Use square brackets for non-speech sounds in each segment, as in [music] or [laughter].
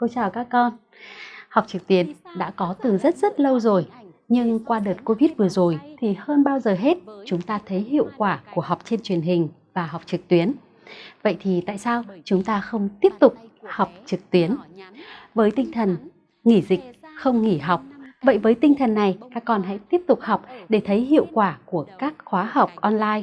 Cô chào các con. Học trực tuyến đã có từ rất rất lâu rồi, nhưng qua đợt Covid vừa rồi thì hơn bao giờ hết chúng ta thấy hiệu quả của học trên truyền hình và học trực tuyến. Vậy thì tại sao chúng ta không tiếp tục học trực tuyến? Với tinh thần nghỉ dịch, không nghỉ học, vậy với tinh thần này các con hãy tiếp tục học để thấy hiệu quả của các khóa học online.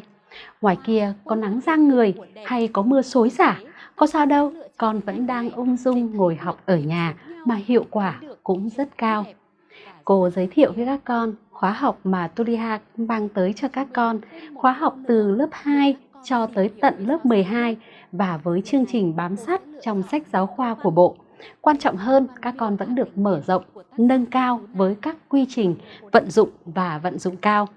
Ngoài kia có nắng giang người hay có mưa xối xả, có sao đâu, con vẫn đang ung dung ngồi học ở nhà mà hiệu quả cũng rất cao. Cô giới thiệu với các con khóa học mà Turiha mang tới cho các con, khóa học từ lớp 2 cho tới tận lớp 12 và với chương trình bám sát trong sách giáo khoa của Bộ. Quan trọng hơn, các con vẫn được mở rộng, nâng cao với các quy trình vận dụng và vận dụng cao.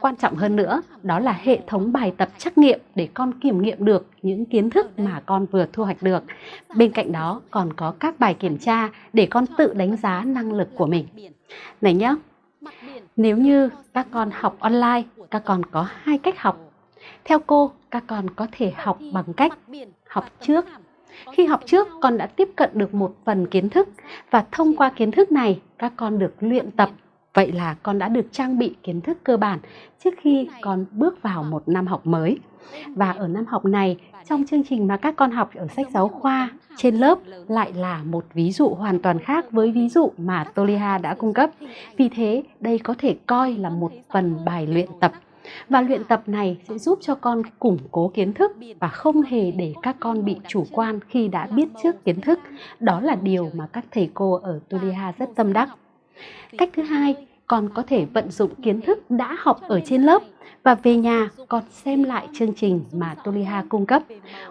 Quan trọng hơn nữa, đó là hệ thống bài tập trắc nghiệm để con kiểm nghiệm được những kiến thức mà con vừa thu hoạch được. Bên cạnh đó còn có các bài kiểm tra để con tự đánh giá năng lực của mình. Này nhé, nếu như các con học online, các con có hai cách học. Theo cô, các con có thể học bằng cách học trước khi học trước, con đã tiếp cận được một phần kiến thức và thông qua kiến thức này, các con được luyện tập. Vậy là con đã được trang bị kiến thức cơ bản trước khi con bước vào một năm học mới. Và ở năm học này, trong chương trình mà các con học ở sách giáo khoa trên lớp lại là một ví dụ hoàn toàn khác với ví dụ mà Toliha đã cung cấp. Vì thế, đây có thể coi là một phần bài luyện tập và luyện tập này sẽ giúp cho con củng cố kiến thức và không hề để các con bị chủ quan khi đã biết trước kiến thức. Đó là điều mà các thầy cô ở Tuliha rất tâm đắc. Cách thứ hai, con có thể vận dụng kiến thức đã học ở trên lớp và về nhà con xem lại chương trình mà Toliha cung cấp.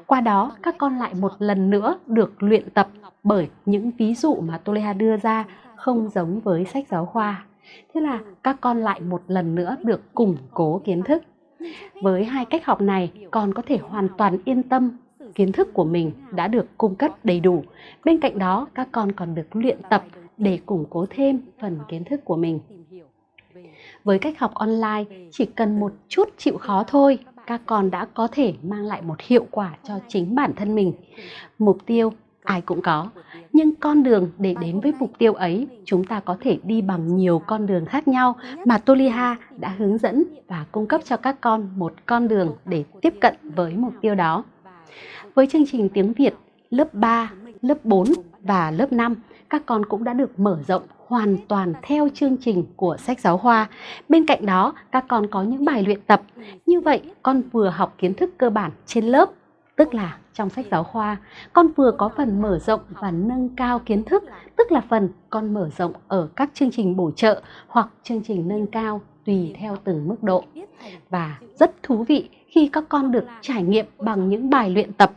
Qua đó, các con lại một lần nữa được luyện tập bởi những ví dụ mà Toliha đưa ra không giống với sách giáo khoa Thế là các con lại một lần nữa được củng cố kiến thức. Với hai cách học này, con có thể hoàn toàn yên tâm kiến thức của mình đã được cung cấp đầy đủ. Bên cạnh đó, các con còn được luyện tập để củng cố thêm phần kiến thức của mình. Với cách học online, chỉ cần một chút chịu khó thôi, các con đã có thể mang lại một hiệu quả cho chính bản thân mình. Mục tiêu ai cũng có nhưng con đường để đến với mục tiêu ấy chúng ta có thể đi bằng nhiều con đường khác nhau mà Toliha đã hướng dẫn và cung cấp cho các con một con đường để tiếp cận với mục tiêu đó. Với chương trình tiếng Việt lớp 3, lớp 4 và lớp 5, các con cũng đã được mở rộng hoàn toàn theo chương trình của sách giáo khoa. Bên cạnh đó, các con có những bài luyện tập. Như vậy, con vừa học kiến thức cơ bản trên lớp tức là trong sách giáo khoa, con vừa có phần mở rộng và nâng cao kiến thức, tức là phần con mở rộng ở các chương trình bổ trợ hoặc chương trình nâng cao tùy theo từng mức độ. Và rất thú vị khi các con được trải nghiệm bằng những bài luyện tập.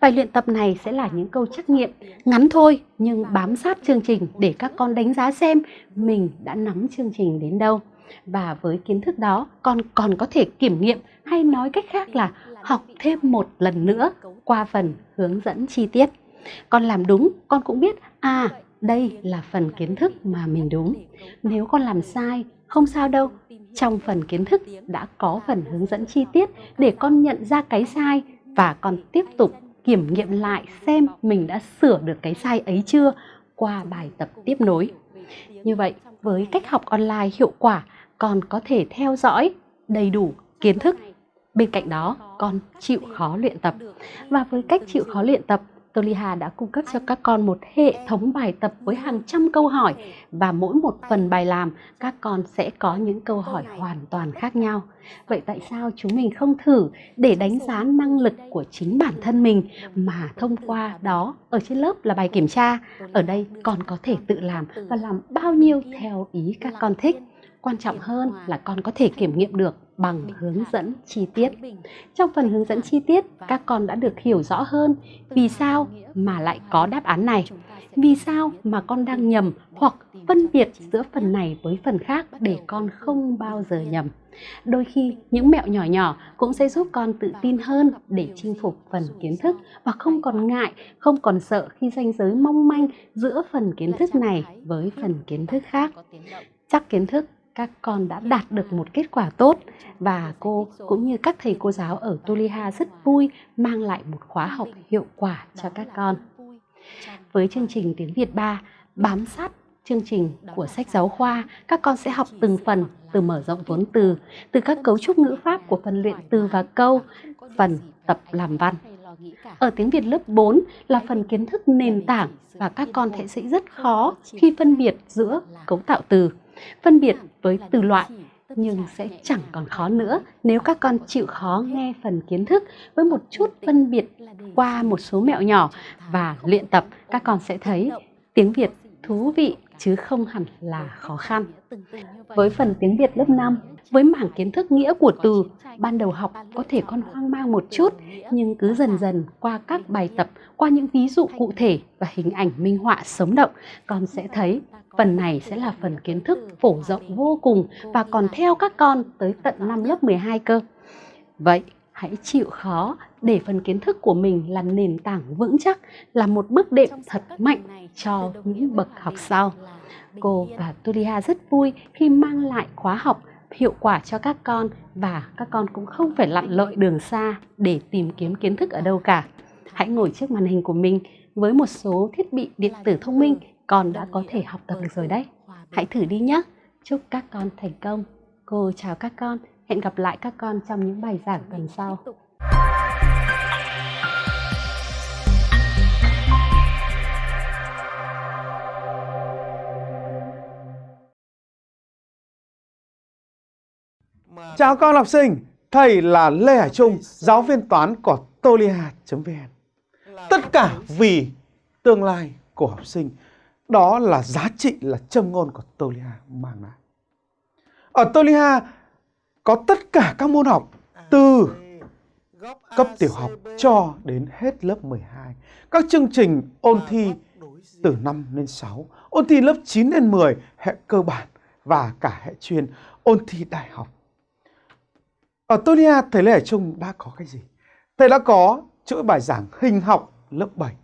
Bài luyện tập này sẽ là những câu trắc nghiệm ngắn thôi nhưng bám sát chương trình để các con đánh giá xem mình đã nắm chương trình đến đâu. Và với kiến thức đó, con còn có thể kiểm nghiệm hay nói cách khác là học thêm một lần nữa qua phần hướng dẫn chi tiết. Con làm đúng, con cũng biết à đây là phần kiến thức mà mình đúng. Nếu con làm sai, không sao đâu. Trong phần kiến thức đã có phần hướng dẫn chi tiết để con nhận ra cái sai và con tiếp tục kiểm nghiệm lại xem mình đã sửa được cái sai ấy chưa qua bài tập tiếp nối. Như vậy, với cách học online hiệu quả, con có thể theo dõi đầy đủ kiến thức Bên cạnh đó, con chịu khó luyện tập. Và với cách chịu khó luyện tập, Toliha đã cung cấp cho các con một hệ thống bài tập với hàng trăm câu hỏi và mỗi một phần bài làm các con sẽ có những câu hỏi hoàn toàn khác nhau. Vậy tại sao chúng mình không thử để đánh giá năng lực của chính bản thân mình mà thông qua đó ở trên lớp là bài kiểm tra, ở đây con có thể tự làm và làm bao nhiêu theo ý các con thích. Quan trọng hơn là con có thể kiểm nghiệm được bằng hướng dẫn chi tiết. Trong phần hướng dẫn chi tiết, các con đã được hiểu rõ hơn vì sao mà lại có đáp án này, vì sao mà con đang nhầm hoặc phân biệt giữa phần này với phần khác để con không bao giờ nhầm. Đôi khi những mẹo nhỏ nhỏ cũng sẽ giúp con tự tin hơn để chinh phục phần kiến thức và không còn ngại, không còn sợ khi ranh giới mong manh giữa phần kiến thức này với phần kiến thức khác. Chắc kiến thức các con đã đạt được một kết quả tốt và cô cũng như các thầy cô giáo ở Tuliha rất vui mang lại một khóa học hiệu quả cho các con. Với chương trình tiếng Việt 3, bám sát chương trình của sách giáo khoa, các con sẽ học từng phần từ mở rộng vốn từ, từ các cấu trúc ngữ pháp của phần luyện từ và câu, phần tập làm văn. Ở tiếng Việt lớp 4 là phần kiến thức nền tảng và các con sẽ rất khó khi phân biệt giữa cấu tạo từ, phân biệt với từ loại nhưng sẽ chẳng còn khó nữa nếu các con chịu khó nghe phần kiến thức với một chút phân biệt qua một số mẹo nhỏ và luyện tập các con sẽ thấy tiếng Việt thú vị chứ không hẳn là khó khăn. Với phần tiếng Việt lớp 5, với mảng kiến thức nghĩa của từ, ban đầu học có thể con hoang mang một chút, nhưng cứ dần dần qua các bài tập, qua những ví dụ cụ thể và hình ảnh minh họa sống động, con sẽ thấy phần này sẽ là phần kiến thức phổ rộng vô cùng và còn theo các con tới tận năm lớp 12 cơ. Vậy, hãy chịu khó để phần kiến thức của mình là nền tảng vững chắc, là một bước đệm thật mạnh cho những bậc học sau. Cô và Tulia rất vui khi mang lại khóa học hiệu quả cho các con và các con cũng không phải lặn lội đường xa để tìm kiếm kiến thức ở đâu cả. Hãy ngồi trước màn hình của mình với một số thiết bị điện tử thông minh con đã có thể học tập được rồi đấy. Hãy thử đi nhé. Chúc các con thành công. Cô chào các con. Hẹn gặp lại các con trong những bài giảng tuần sau. Chào con học sinh, thầy là Lê Hải Trung, giáo viên toán của tolia.vn. Tất cả vì tương lai của học sinh, đó là giá trị là châm ngôn của Tolia mang lại. Ở Tolia có tất cả các môn học từ cấp tiểu học cho đến hết lớp 12. Các chương trình ôn thi từ 5 đến 6, ôn thi lớp 9 đến 10, hệ cơ bản và cả hệ chuyên, ôn thi đại học. Ở Tolia, thầy Lê Hải Trung đã có cái gì? Thầy đã có chuỗi bài giảng hình học lớp 7,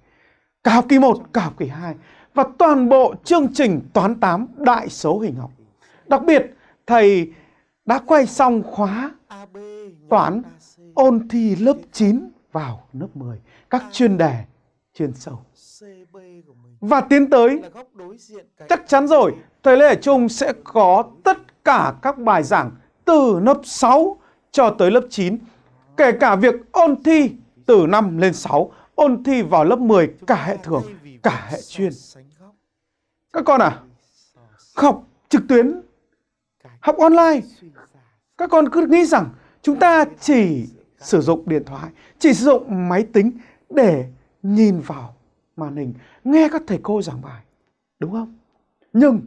cả học kỳ 1, cả học kỳ 2 và toàn bộ chương trình toán 8 đại số hình học. Đặc biệt, thầy đã quay xong khóa toán ôn thi lớp 9 vào lớp 10, các chuyên đề chuyên sâu. Và tiến tới, chắc chắn rồi, thầy Lê Hải Trung sẽ có tất cả các bài giảng từ lớp 6 cho tới lớp 9, kể cả việc ôn thi từ 5 lên 6, ôn thi vào lớp 10 cả hệ thường, cả hệ chuyên. Các con à, học trực tuyến, học online, các con cứ nghĩ rằng chúng ta chỉ sử dụng điện thoại, chỉ sử dụng máy tính để nhìn vào màn hình, nghe các thầy cô giảng bài, đúng không? Nhưng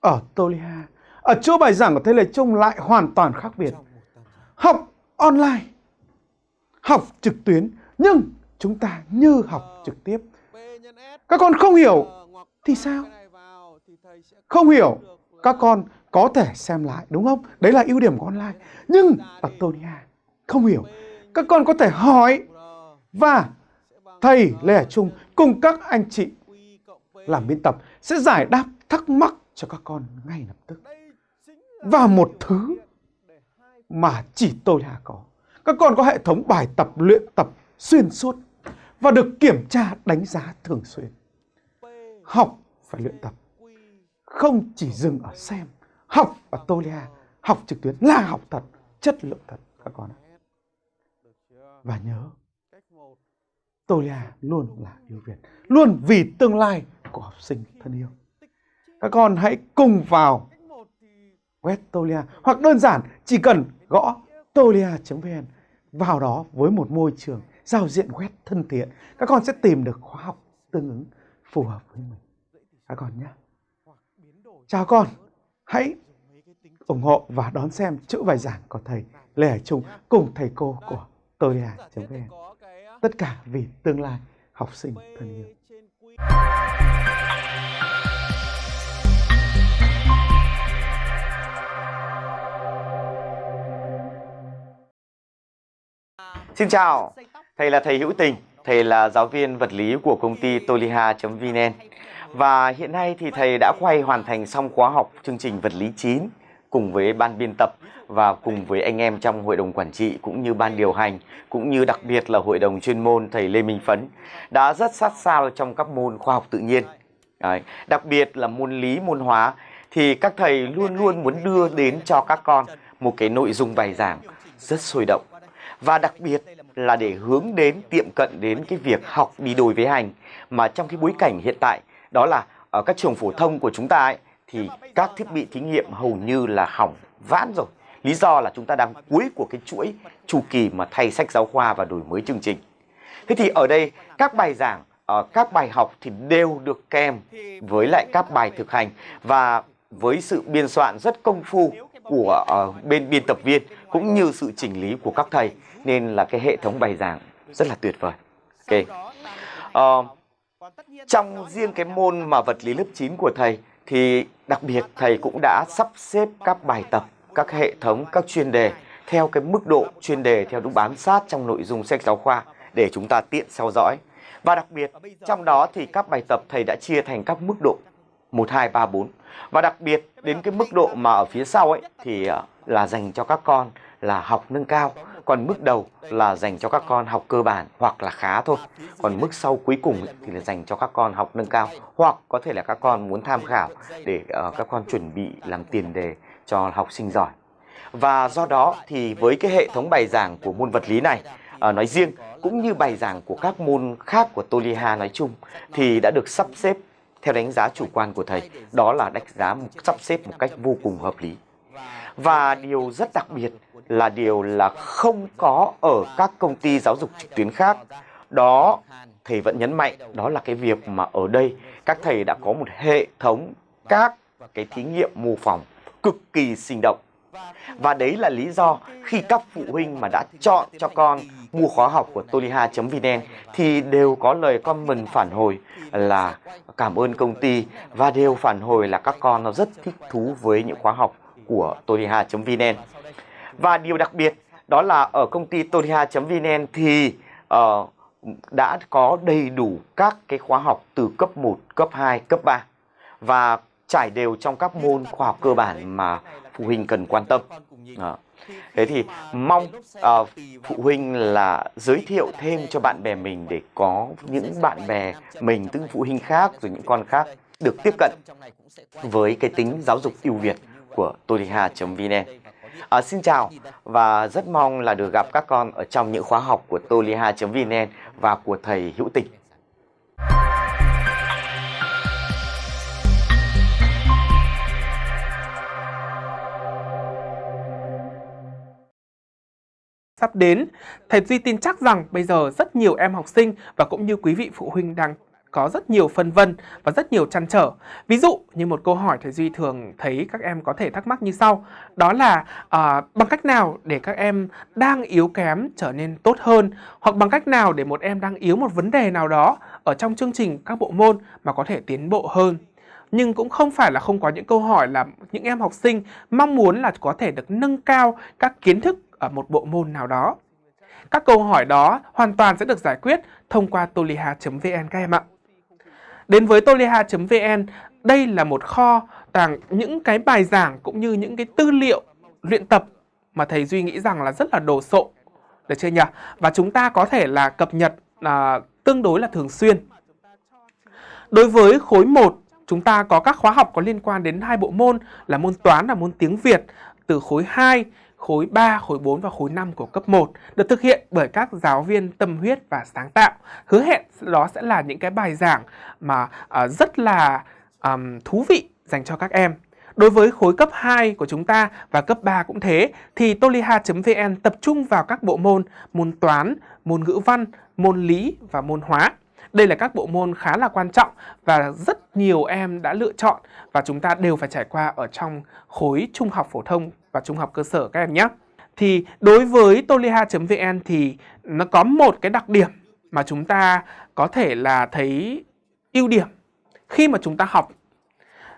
ở Tolia, ở chỗ bài giảng của thầy Lê Trung lại hoàn toàn khác biệt học online, học trực tuyến, nhưng chúng ta như học trực tiếp. Các con không hiểu thì sao? Không hiểu, các con có thể xem lại, đúng không? Đấy là ưu điểm của online. Nhưng ở Tonia, không hiểu, các con có thể hỏi và thầy Lê Hải Trung cùng các anh chị làm biên tập sẽ giải đáp thắc mắc cho các con ngay lập tức. Và một thứ mà chỉ tôi là có. Các con có hệ thống bài tập luyện tập xuyên suốt và được kiểm tra đánh giá thường xuyên. Học phải luyện tập, không chỉ dừng ở xem. Học ở Tolia, học trực tuyến là học thật, chất lượng thật các con ạ. Và nhớ, Tolia luôn là ưu việt, luôn vì tương lai của học sinh thân yêu. Các con hãy cùng vào web Tolia hoặc đơn giản chỉ cần gõ tolia.vn vào đó với một môi trường giao diện web thân thiện các con sẽ tìm được khóa học tương ứng phù hợp với mình các con nhé chào con hãy ủng hộ và đón xem chữ bài giảng của thầy Lê Hải Trung cùng thầy cô của tolia.vn tất cả vì tương lai học sinh thân yêu. Xin chào, thầy là thầy Hữu Tình, thầy là giáo viên vật lý của công ty toliha.vn và hiện nay thì thầy đã quay hoàn thành xong khóa học chương trình vật lý 9 cùng với ban biên tập và cùng với anh em trong hội đồng quản trị cũng như ban điều hành cũng như đặc biệt là hội đồng chuyên môn thầy Lê Minh Phấn đã rất sát sao trong các môn khoa học tự nhiên. Đấy. Đặc biệt là môn lý, môn hóa thì các thầy luôn luôn muốn đưa đến cho các con một cái nội dung bài giảng rất sôi động và đặc biệt là để hướng đến tiệm cận đến cái việc học đi đôi với hành mà trong cái bối cảnh hiện tại đó là ở các trường phổ thông của chúng ta ấy, thì các thiết bị thí nghiệm hầu như là hỏng vãn rồi lý do là chúng ta đang cuối của cái chuỗi chu kỳ mà thay sách giáo khoa và đổi mới chương trình thế thì ở đây các bài giảng ờ, các bài học thì đều được kèm với lại các bài thực hành và với sự biên soạn rất công phu của ờ, bên biên tập viên cũng như sự chỉnh lý của các thầy nên là cái hệ thống bài giảng rất là tuyệt vời. Ok. Uh, trong riêng cái môn mà vật lý lớp 9 của thầy thì đặc biệt thầy cũng đã sắp xếp các bài tập, các hệ thống, các chuyên đề theo cái mức độ chuyên đề theo đúng bám sát trong nội dung sách giáo khoa để chúng ta tiện theo dõi. Và đặc biệt trong đó thì các bài tập thầy đã chia thành các mức độ 1, 2, 3, 4. Và đặc biệt đến cái mức độ mà ở phía sau ấy thì ờ, là dành cho các con là học nâng cao còn mức đầu là dành cho các con học cơ bản hoặc là khá thôi. Còn mức sau cuối cùng thì là dành cho các con học nâng cao. Hoặc có thể là các con muốn tham khảo để uh, các con chuẩn bị làm tiền đề cho học sinh giỏi. Và do đó thì với cái hệ thống bài giảng của môn vật lý này ờ, nói riêng cũng như bài giảng của các môn khác của Toliha nói chung thì đã được sắp xếp theo đánh giá chủ quan của thầy. Đó là đánh giá sắp xếp một cách vô cùng hợp lý và điều rất đặc biệt là điều là không có ở các công ty giáo dục trực tuyến khác. Đó, thầy vẫn nhấn mạnh, đó là cái việc mà ở đây các thầy đã có một hệ thống các cái thí nghiệm mô phỏng cực kỳ sinh động. Và đấy là lý do khi các phụ huynh mà đã chọn cho con mua khóa học của toliha.vn thì đều có lời comment phản hồi là cảm ơn công ty và đều phản hồi là các con nó rất thích thú với những khóa học của toriha.vn. Và điều đặc biệt đó là ở công ty toriha.vn thì uh, đã có đầy đủ các cái khóa học từ cấp 1, cấp 2, cấp 3 và trải đều trong các môn khoa học cơ bản mà phụ huynh cần quan tâm. À. Thế thì mong uh, phụ huynh là giới thiệu thêm cho bạn bè mình để có những bạn bè mình, tức phụ huynh khác rồi những con khác được tiếp cận với cái tính giáo dục ưu việt của toliha.vn. À, xin chào và rất mong là được gặp các con ở trong những khóa học của toliha.vn và của thầy Hữu Tịch sắp đến. Thầy Duy tin chắc rằng bây giờ rất nhiều em học sinh và cũng như quý vị phụ huynh đang có rất nhiều phân vân và rất nhiều chăn trở. Ví dụ như một câu hỏi thầy Duy thường thấy các em có thể thắc mắc như sau. Đó là uh, bằng cách nào để các em đang yếu kém trở nên tốt hơn hoặc bằng cách nào để một em đang yếu một vấn đề nào đó ở trong chương trình các bộ môn mà có thể tiến bộ hơn nhưng cũng không phải là không có những câu hỏi là những em học sinh mong muốn là có thể được nâng cao các kiến thức ở một bộ môn nào đó. Các câu hỏi đó hoàn toàn sẽ được giải quyết thông qua toliha.vn các em ạ. Đến với toliha.vn, đây là một kho tàng những cái bài giảng cũng như những cái tư liệu luyện tập mà thầy Duy nghĩ rằng là rất là đồ sộ. Được chưa nhỉ? Và chúng ta có thể là cập nhật à, tương đối là thường xuyên. Đối với khối 1, chúng ta có các khóa học có liên quan đến hai bộ môn là môn toán và môn tiếng Việt từ khối 2 khối 3, khối 4 và khối 5 của cấp 1 được thực hiện bởi các giáo viên tâm huyết và sáng tạo. Hứa hẹn đó sẽ là những cái bài giảng mà uh, rất là um, thú vị dành cho các em. Đối với khối cấp 2 của chúng ta và cấp 3 cũng thế thì toliha.vn tập trung vào các bộ môn môn toán, môn ngữ văn, môn lý và môn hóa. Đây là các bộ môn khá là quan trọng và rất nhiều em đã lựa chọn và chúng ta đều phải trải qua ở trong khối trung học phổ thông và trung học cơ sở các em nhé. Thì đối với toliha.vn thì nó có một cái đặc điểm mà chúng ta có thể là thấy ưu điểm khi mà chúng ta học.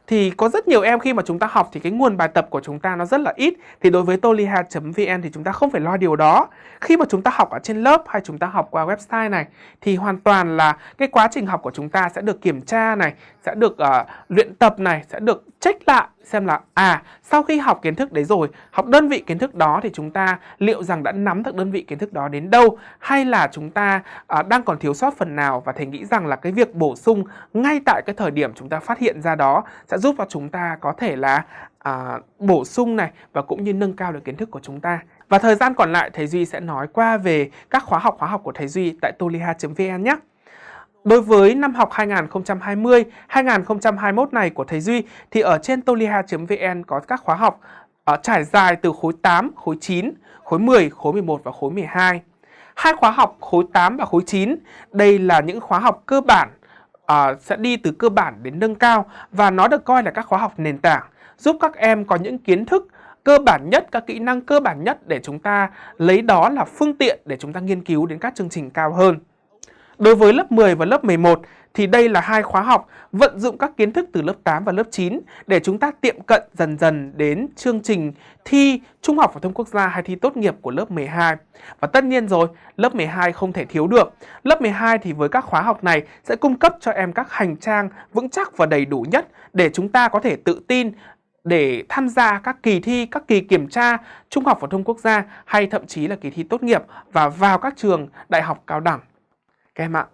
Thì có rất nhiều em khi mà chúng ta học thì cái nguồn bài tập của chúng ta nó rất là ít. Thì đối với toliha.vn thì chúng ta không phải lo điều đó. Khi mà chúng ta học ở trên lớp hay chúng ta học qua website này thì hoàn toàn là cái quá trình học của chúng ta sẽ được kiểm tra này sẽ được uh, luyện tập này sẽ được check lại xem là à sau khi học kiến thức đấy rồi học đơn vị kiến thức đó thì chúng ta liệu rằng đã nắm được đơn vị kiến thức đó đến đâu hay là chúng ta uh, đang còn thiếu sót phần nào và thầy nghĩ rằng là cái việc bổ sung ngay tại cái thời điểm chúng ta phát hiện ra đó sẽ giúp cho chúng ta có thể là à, bổ sung này và cũng như nâng cao được kiến thức của chúng ta. Và thời gian còn lại thầy Duy sẽ nói qua về các khóa học khóa học của thầy Duy tại toliha.vn nhé. Đối với năm học 2020-2021 này của thầy Duy thì ở trên toliha.vn có các khóa học uh, trải dài từ khối 8, khối 9, khối 10, khối 11 và khối 12. Hai khóa học khối 8 và khối 9, đây là những khóa học cơ bản à, sẽ đi từ cơ bản đến nâng cao và nó được coi là các khóa học nền tảng giúp các em có những kiến thức cơ bản nhất, các kỹ năng cơ bản nhất để chúng ta lấy đó là phương tiện để chúng ta nghiên cứu đến các chương trình cao hơn. Đối với lớp 10 và lớp 11 thì đây là hai khóa học vận dụng các kiến thức từ lớp 8 và lớp 9 để chúng ta tiệm cận dần dần đến chương trình thi Trung học phổ thông quốc gia hay thi tốt nghiệp của lớp 12. Và tất nhiên rồi, lớp 12 không thể thiếu được. Lớp 12 thì với các khóa học này sẽ cung cấp cho em các hành trang vững chắc và đầy đủ nhất để chúng ta có thể tự tin để tham gia các kỳ thi, các kỳ kiểm tra Trung học phổ thông quốc gia hay thậm chí là kỳ thi tốt nghiệp và vào các trường đại học cao đẳng. Các em ạ.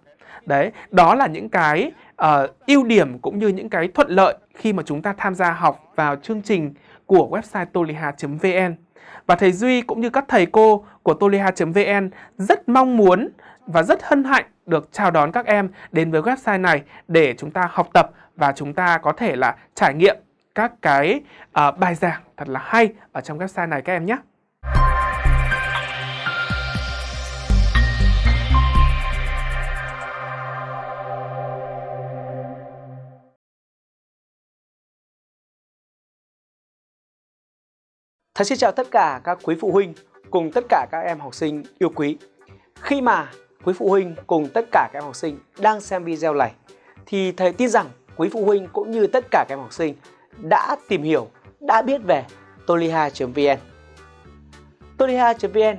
Đấy, đó là những cái uh, ưu điểm cũng như những cái thuận lợi khi mà chúng ta tham gia học vào chương trình của website toliha.vn. Và thầy Duy cũng như các thầy cô của toliha.vn rất mong muốn và rất hân hạnh được chào đón các em đến với website này để chúng ta học tập và chúng ta có thể là trải nghiệm các cái uh, bài giảng thật là hay ở trong website này các em nhé. Thầy xin chào tất cả các quý phụ huynh cùng tất cả các em học sinh yêu quý. Khi mà quý phụ huynh cùng tất cả các em học sinh đang xem video này thì thầy tin rằng quý phụ huynh cũng như tất cả các em học sinh đã tìm hiểu, đã biết về toliha.vn. Toliha.vn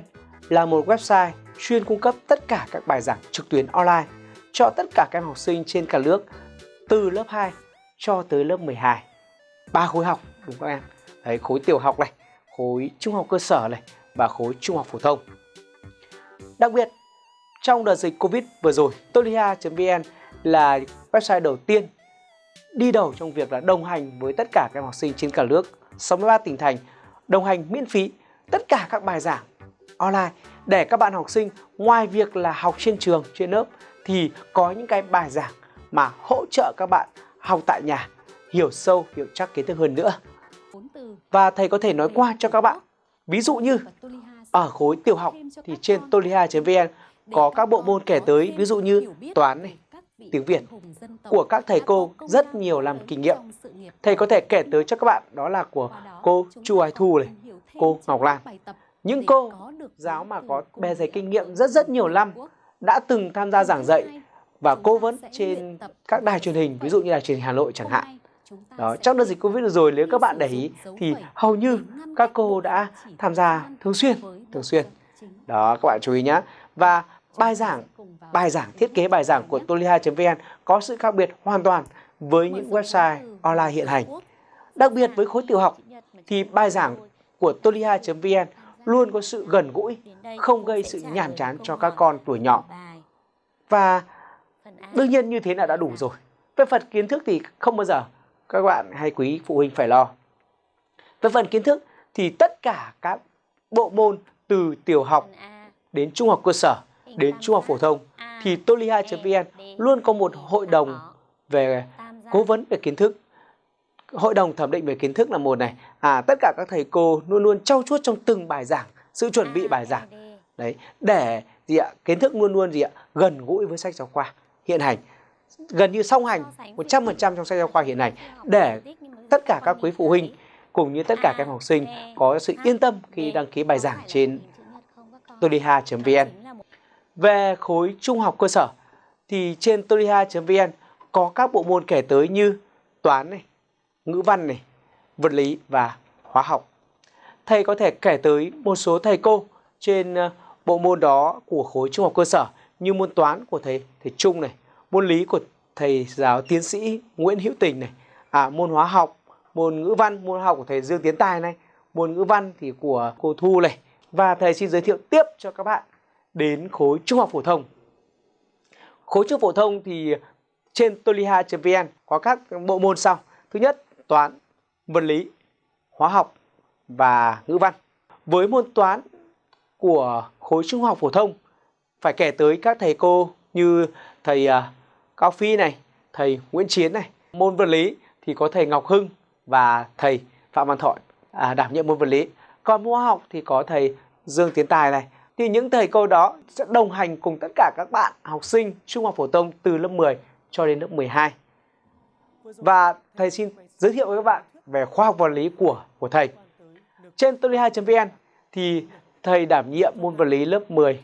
là một website chuyên cung cấp tất cả các bài giảng trực tuyến online cho tất cả các em học sinh trên cả nước từ lớp 2 cho tới lớp 12. Ba khối học đúng không các em? Đấy, khối tiểu học này, khối trung học cơ sở này và khối trung học phổ thông. Đặc biệt, trong đợt dịch Covid vừa rồi, toliha.vn là website đầu tiên đi đầu trong việc là đồng hành với tất cả các em học sinh trên cả nước 63 tỉnh thành đồng hành miễn phí tất cả các bài giảng online để các bạn học sinh ngoài việc là học trên trường trên lớp thì có những cái bài giảng mà hỗ trợ các bạn học tại nhà hiểu sâu hiểu chắc kiến thức hơn nữa và thầy có thể nói qua cho các bạn ví dụ như ở khối tiểu học thì trên toliha.vn có các bộ môn kể tới ví dụ như toán này tiếng Việt của các thầy cô rất nhiều làm kinh nghiệm. Thầy có thể kể tới cho các bạn đó là của cô Chu Ái Thu này, cô Ngọc Lan. Những cô giáo mà có bề dày kinh nghiệm rất rất nhiều năm đã từng tham gia giảng dạy và cố vấn trên các đài truyền hình, ví dụ như là truyền hình Hà Nội chẳng hạn. Đó, trong đợt dịch Covid rồi nếu các bạn để ý thì hầu như các cô đã tham gia thường xuyên, thường xuyên. Đó các bạn chú ý nhé. Và bài giảng bài giảng thiết kế bài giảng của toliha.vn có sự khác biệt hoàn toàn với những website online hiện hành. Đặc biệt với khối tiểu học thì bài giảng của toliha.vn luôn có sự gần gũi, không gây sự nhàm chán cho các con tuổi nhỏ. Và đương nhiên như thế là đã đủ rồi. Về phần kiến thức thì không bao giờ các bạn hay quý phụ huynh phải lo. Về phần kiến thức thì tất cả các bộ môn từ tiểu học đến trung học cơ sở đến trung học phổ thông thì toliha.vn luôn có một hội đồng về cố vấn về kiến thức. Hội đồng thẩm định về kiến thức là một này. À, tất cả các thầy cô luôn luôn trau chuốt trong từng bài giảng, sự chuẩn bị bài giảng. Đấy, để gì ạ? Kiến thức luôn luôn gì ạ? Gần gũi với sách giáo khoa hiện hành. Gần như song hành 100% trong sách giáo khoa hiện hành để tất cả các quý phụ huynh cùng như tất cả các em học sinh có sự yên tâm khi đăng ký bài giảng trên toliha.vn. Về khối trung học cơ sở thì trên toliha.vn có các bộ môn kể tới như toán này, ngữ văn này, vật lý và hóa học. Thầy có thể kể tới một số thầy cô trên ờ, bộ môn đó của khối trung học cơ sở như môn toán của thầy thầy Trung này, môn lý của thầy giáo tiến sĩ Nguyễn Hữu Tình này, à, môn hóa học, môn ngữ văn, môn học của thầy Dương Tiến Tài này, môn ngữ văn thì của cô Thu này. Và thầy xin giới thiệu tiếp cho các bạn đến khối trung học phổ thông. Khối trung học phổ thông thì trên toliha.vn có các bộ môn sau. Thứ nhất, toán, vật lý, hóa học và ngữ văn. Với môn toán của khối trung học phổ thông phải kể tới các thầy cô như thầy uh, Cao Phi này, thầy Nguyễn Chiến này. Môn vật lý thì có thầy Ngọc Hưng và thầy Phạm Văn Thọ à, đảm nhiệm môn vật lý. Còn môn hóa học thì có thầy Dương Tiến Tài này. Thì những thầy cô đó sẽ đồng hành cùng tất cả các bạn học sinh trung học phổ thông từ lớp 10 cho đến lớp 12. Và thầy xin giới thiệu với các bạn về khoa học vật lý của của thầy. Trên toli2.vn thì thầy đảm nhiệm môn vật lý lớp 10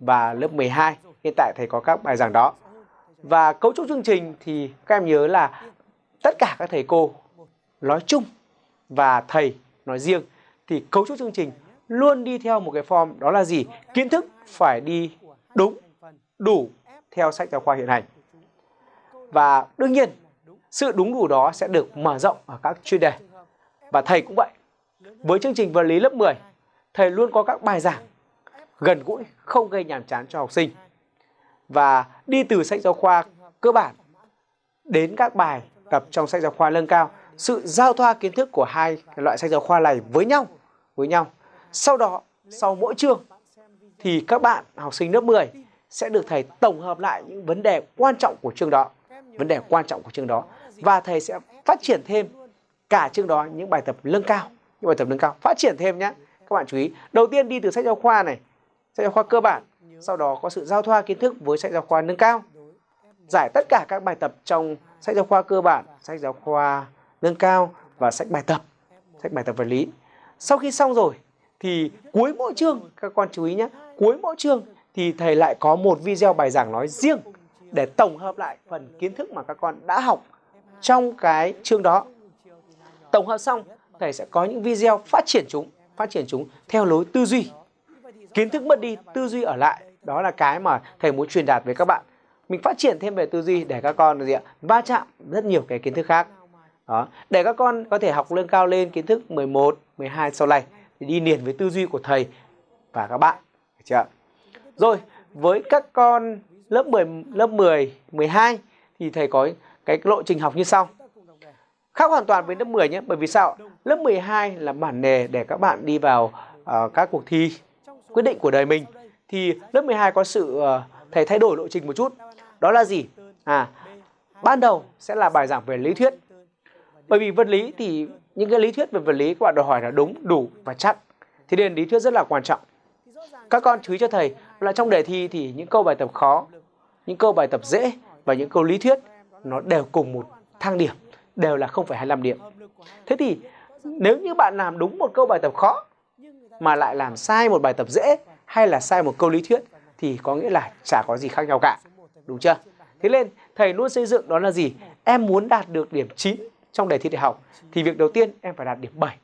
và lớp 12. Hiện tại thầy có các bài giảng đó. Và cấu trúc chương trình thì các em nhớ là tất cả các thầy cô nói chung và thầy nói riêng thì cấu trúc chương trình luôn đi theo một cái form đó là gì? Kiến thức phải đi đúng, đủ theo sách giáo khoa hiện hành. Và đương nhiên, sự đúng đủ đó sẽ được mở rộng ở các chuyên đề. Và thầy cũng vậy. Với chương trình vật lý lớp 10, thầy luôn có các bài giảng gần gũi, không gây nhàm chán cho học sinh. Và đi từ sách giáo khoa cơ bản đến các bài tập trong sách giáo khoa nâng cao, sự giao thoa kiến thức của hai loại sách giáo khoa này với nhau, với nhau. Sau đó, sau mỗi chương thì các bạn học sinh lớp 10 sẽ được thầy tổng hợp lại những vấn đề quan trọng của chương đó, vấn đề quan trọng của chương đó và thầy sẽ phát triển thêm cả chương đó những bài tập nâng cao, những bài tập nâng cao, phát triển thêm nhé. Các bạn chú ý, đầu tiên đi từ sách giáo khoa này, sách giáo khoa cơ bản, sau đó có sự giao thoa kiến thức với sách giáo khoa nâng cao. Giải tất cả các bài tập trong sách giáo khoa cơ bản, sách giáo khoa nâng cao và sách bài tập, sách bài tập vật lý. Sau khi xong rồi thì cuối mỗi chương các con chú ý nhé, cuối mỗi chương thì thầy lại có một video bài giảng nói riêng để tổng hợp lại phần kiến thức mà các con đã học trong cái chương đó. Tổng hợp xong, thầy sẽ có những video phát triển chúng, phát triển chúng theo lối tư duy. Kiến thức mất đi, tư duy ở lại. Đó là cái mà thầy muốn truyền đạt với các bạn. Mình phát triển thêm về tư duy để các con gì ạ? va chạm rất nhiều cái kiến thức khác. Đó. Để các con có thể học nâng cao lên kiến thức 11, 12 sau này thì đi liền với tư duy của thầy và các bạn. Được chưa? Rồi, với các con lớp 10, lớp 10, 12 thì thầy có cái lộ trình học như sau. Khác hoàn toàn với lớp 10 nhé, bởi vì sao? Lớp 12 là bản đề để các bạn đi vào uh, các cuộc thi quyết định của đời mình. Thì lớp 12 có sự ờ, thầy thay đổi lộ trình một chút. Đó là gì? À, ban đầu sẽ là bài giảng về lý thuyết. Bởi vì vật lý thì những cái lý thuyết về vật lý các bạn đòi hỏi là đúng, đủ và chắc. Thì nên lý thuyết rất là quan trọng. Các con chú ý cho thầy là trong đề thi thì những câu bài tập khó, những câu bài tập dễ và những câu lý thuyết nó đều cùng một thang điểm, đều là 0,25 điểm. Thế thì nếu như bạn làm đúng một câu bài tập khó mà lại làm sai một bài tập dễ hay là sai một câu lý thuyết thì có nghĩa là chả có gì khác nhau cả. Đúng chưa? Thế nên thầy luôn xây dựng đó là gì? Em muốn đạt được điểm 9 trong đề thi đại học thì việc đầu tiên em phải đạt điểm 7.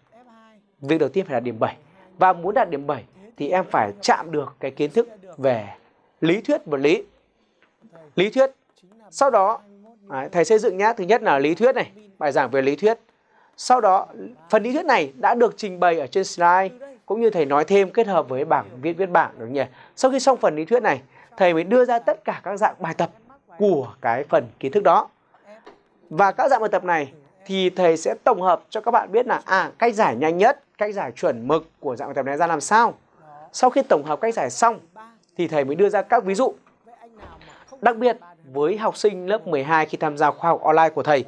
Việc đầu tiên phải đạt điểm 7. Và muốn đạt điểm 7 thì em phải chạm được cái kiến thức về lý thuyết vật lý. Lý thuyết. Sau đó thầy xây dựng nhá, thứ nhất là lý thuyết này, bài giảng về lý thuyết. Sau đó phần lý thuyết này đã được trình bày ở trên slide cũng như thầy nói thêm kết hợp với bảng viết viết bảng đúng nhỉ. Sau khi xong phần lý thuyết này, thầy mới đưa ra tất cả các dạng bài tập của cái phần kiến thức đó. Và các dạng bài tập này thì thầy sẽ tổng hợp cho các bạn biết là à cách giải nhanh nhất, cách giải chuẩn mực của dạng bài tập này ra làm sao. Sau khi tổng hợp cách giải xong thì thầy mới đưa ra các ví dụ. Đặc biệt với học sinh lớp 12 khi tham gia khoa học online của thầy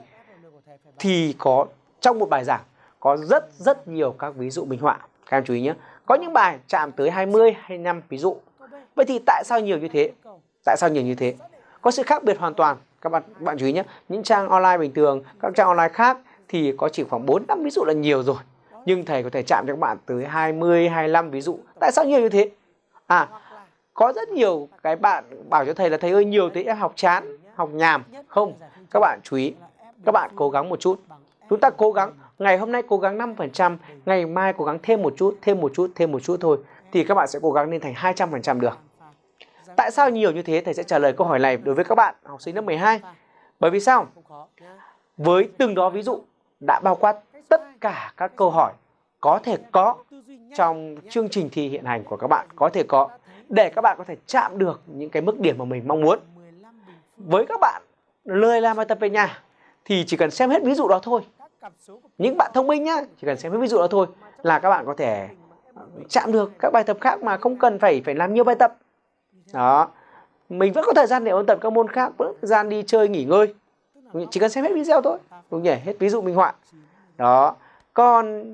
thì có trong một bài giảng có rất rất nhiều các ví dụ minh họa. Các em chú ý nhé. Có những bài chạm tới 20, 25 ví dụ. Vậy thì tại sao nhiều như thế? Tại sao nhiều như thế? Có sự khác biệt hoàn toàn. Các bạn các bạn chú ý nhé. Những trang online bình thường, các trang online khác thì có chỉ khoảng 4 5 ví dụ là nhiều rồi. Nhưng thầy có thể chạm cho các bạn tới 20, 25 ví dụ. Tại sao nhiều như thế? À, có rất nhiều cái bạn bảo cho thầy là thầy ơi nhiều thế em học chán, học nhàm. Không, các bạn chú ý. Các bạn cố gắng một chút. Chúng ta cố gắng, ngày hôm nay cố gắng 5%, ngày mai cố gắng thêm một chút, thêm một chút, thêm một chút thôi. Thì các bạn sẽ cố gắng lên thành 200% được. Tại sao nhiều như thế? Thầy sẽ trả lời câu hỏi này đối với các bạn học sinh lớp 12. Bởi vì sao? Với từng đó ví dụ đã bao quát tất cả các câu hỏi có thể có trong chương trình thi hiện hành của các bạn có thể có để các bạn có thể chạm được những cái mức điểm mà mình mong muốn. Với các bạn lười làm bài tập về nhà thì chỉ cần xem hết ví dụ đó thôi. Những bạn thông minh nhá, chỉ cần xem hết ví dụ đó thôi là các bạn có thể ờ, chạm được các bài tập khác mà không cần phải phải làm nhiều bài tập. Đó. Mình vẫn có thời gian để ôn tập các môn khác, vẫn có thời gian đi chơi nghỉ ngơi. Chỉ cần xem hết video thôi. Đúng nhỉ? Hết ví dụ minh họa. Đó. Còn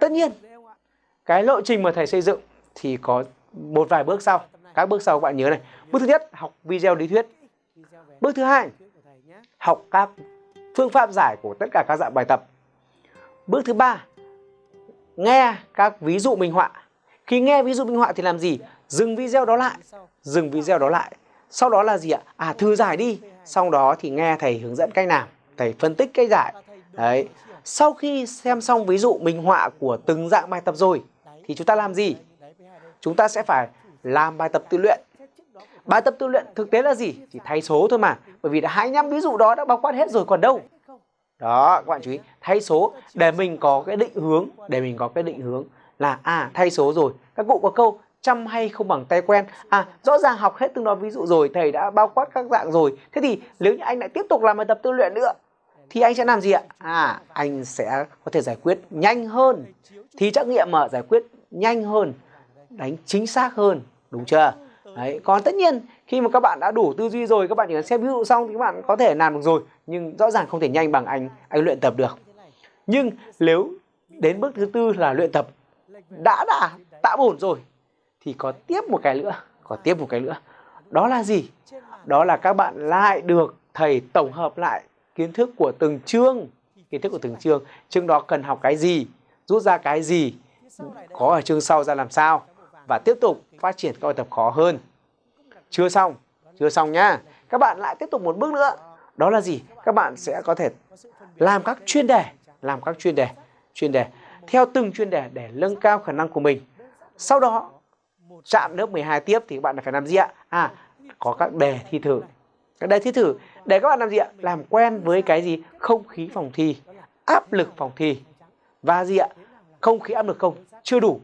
tất nhiên cái lộ trình mà thầy xây dựng thì có một vài bước sau. Các bước sau các bạn nhớ này. Bước thứ nhất, học video lý thuyết. Bước thứ hai, học các phương pháp giải của tất cả các dạng bài tập. Bước thứ ba, nghe các ví dụ minh họa. Khi nghe ví dụ minh họa thì làm gì? Dừng video đó lại. Dừng video đó lại. Sau đó là gì ạ? À thư giải đi. Sau đó thì nghe thầy hướng dẫn cách làm. Thầy phân tích cách giải. Đấy. Sau khi xem xong ví dụ minh họa của từng dạng bài tập rồi thì chúng ta làm gì? Chúng ta sẽ phải làm bài tập tự luyện. Bài tập tự luyện thực tế là gì? Chỉ thay số thôi mà. Bởi vì đã 25 ví dụ đó đã bao quát hết rồi còn đâu. Đó, các bạn chú ý, thay số để mình có cái định hướng, để mình có cái định hướng là à thay số rồi. Các cụ có câu chăm hay không bằng tay quen. À, rõ ràng học hết từng đó ví dụ rồi, thầy đã bao quát các dạng rồi. Thế thì nếu như anh lại tiếp tục làm bài tập tư luyện nữa thì anh sẽ làm gì ạ? À, anh sẽ có thể giải quyết nhanh hơn. Thì trắc nghiệm mà giải quyết nhanh hơn, đánh chính xác hơn, đúng chưa? Đấy, còn tất nhiên khi mà các bạn đã đủ tư duy rồi, các bạn chỉ cần xem ví dụ xong thì các bạn có thể làm được rồi, nhưng rõ ràng không thể nhanh bằng anh anh luyện tập được. Nhưng nếu đến bước thứ tư là luyện tập đã đã tạo ổn rồi thì có tiếp một cái nữa, có tiếp một cái nữa. Đó là gì? Đó là các bạn lại được thầy tổng hợp lại kiến thức của từng chương, kiến thức của từng chương, chương đó cần học cái gì, rút ra cái gì, có ở chương sau ra làm sao và tiếp tục phát triển các bài tập khó hơn. Chưa xong, chưa xong nhá. Các bạn lại tiếp tục một bước nữa. Đó là gì? Các bạn sẽ có thể làm các chuyên đề, làm các chuyên đề, chuyên đề theo từng chuyên đề để nâng cao khả năng của mình. Sau đó chạm lớp 12 tiếp thì các bạn phải làm gì ạ? À, có các đề thi thử. Các đề thi thử để các bạn làm gì ạ? Làm quen với cái gì? Không khí phòng thi, áp lực phòng thi. Và gì ạ? Không khí áp lực không? Chưa đủ.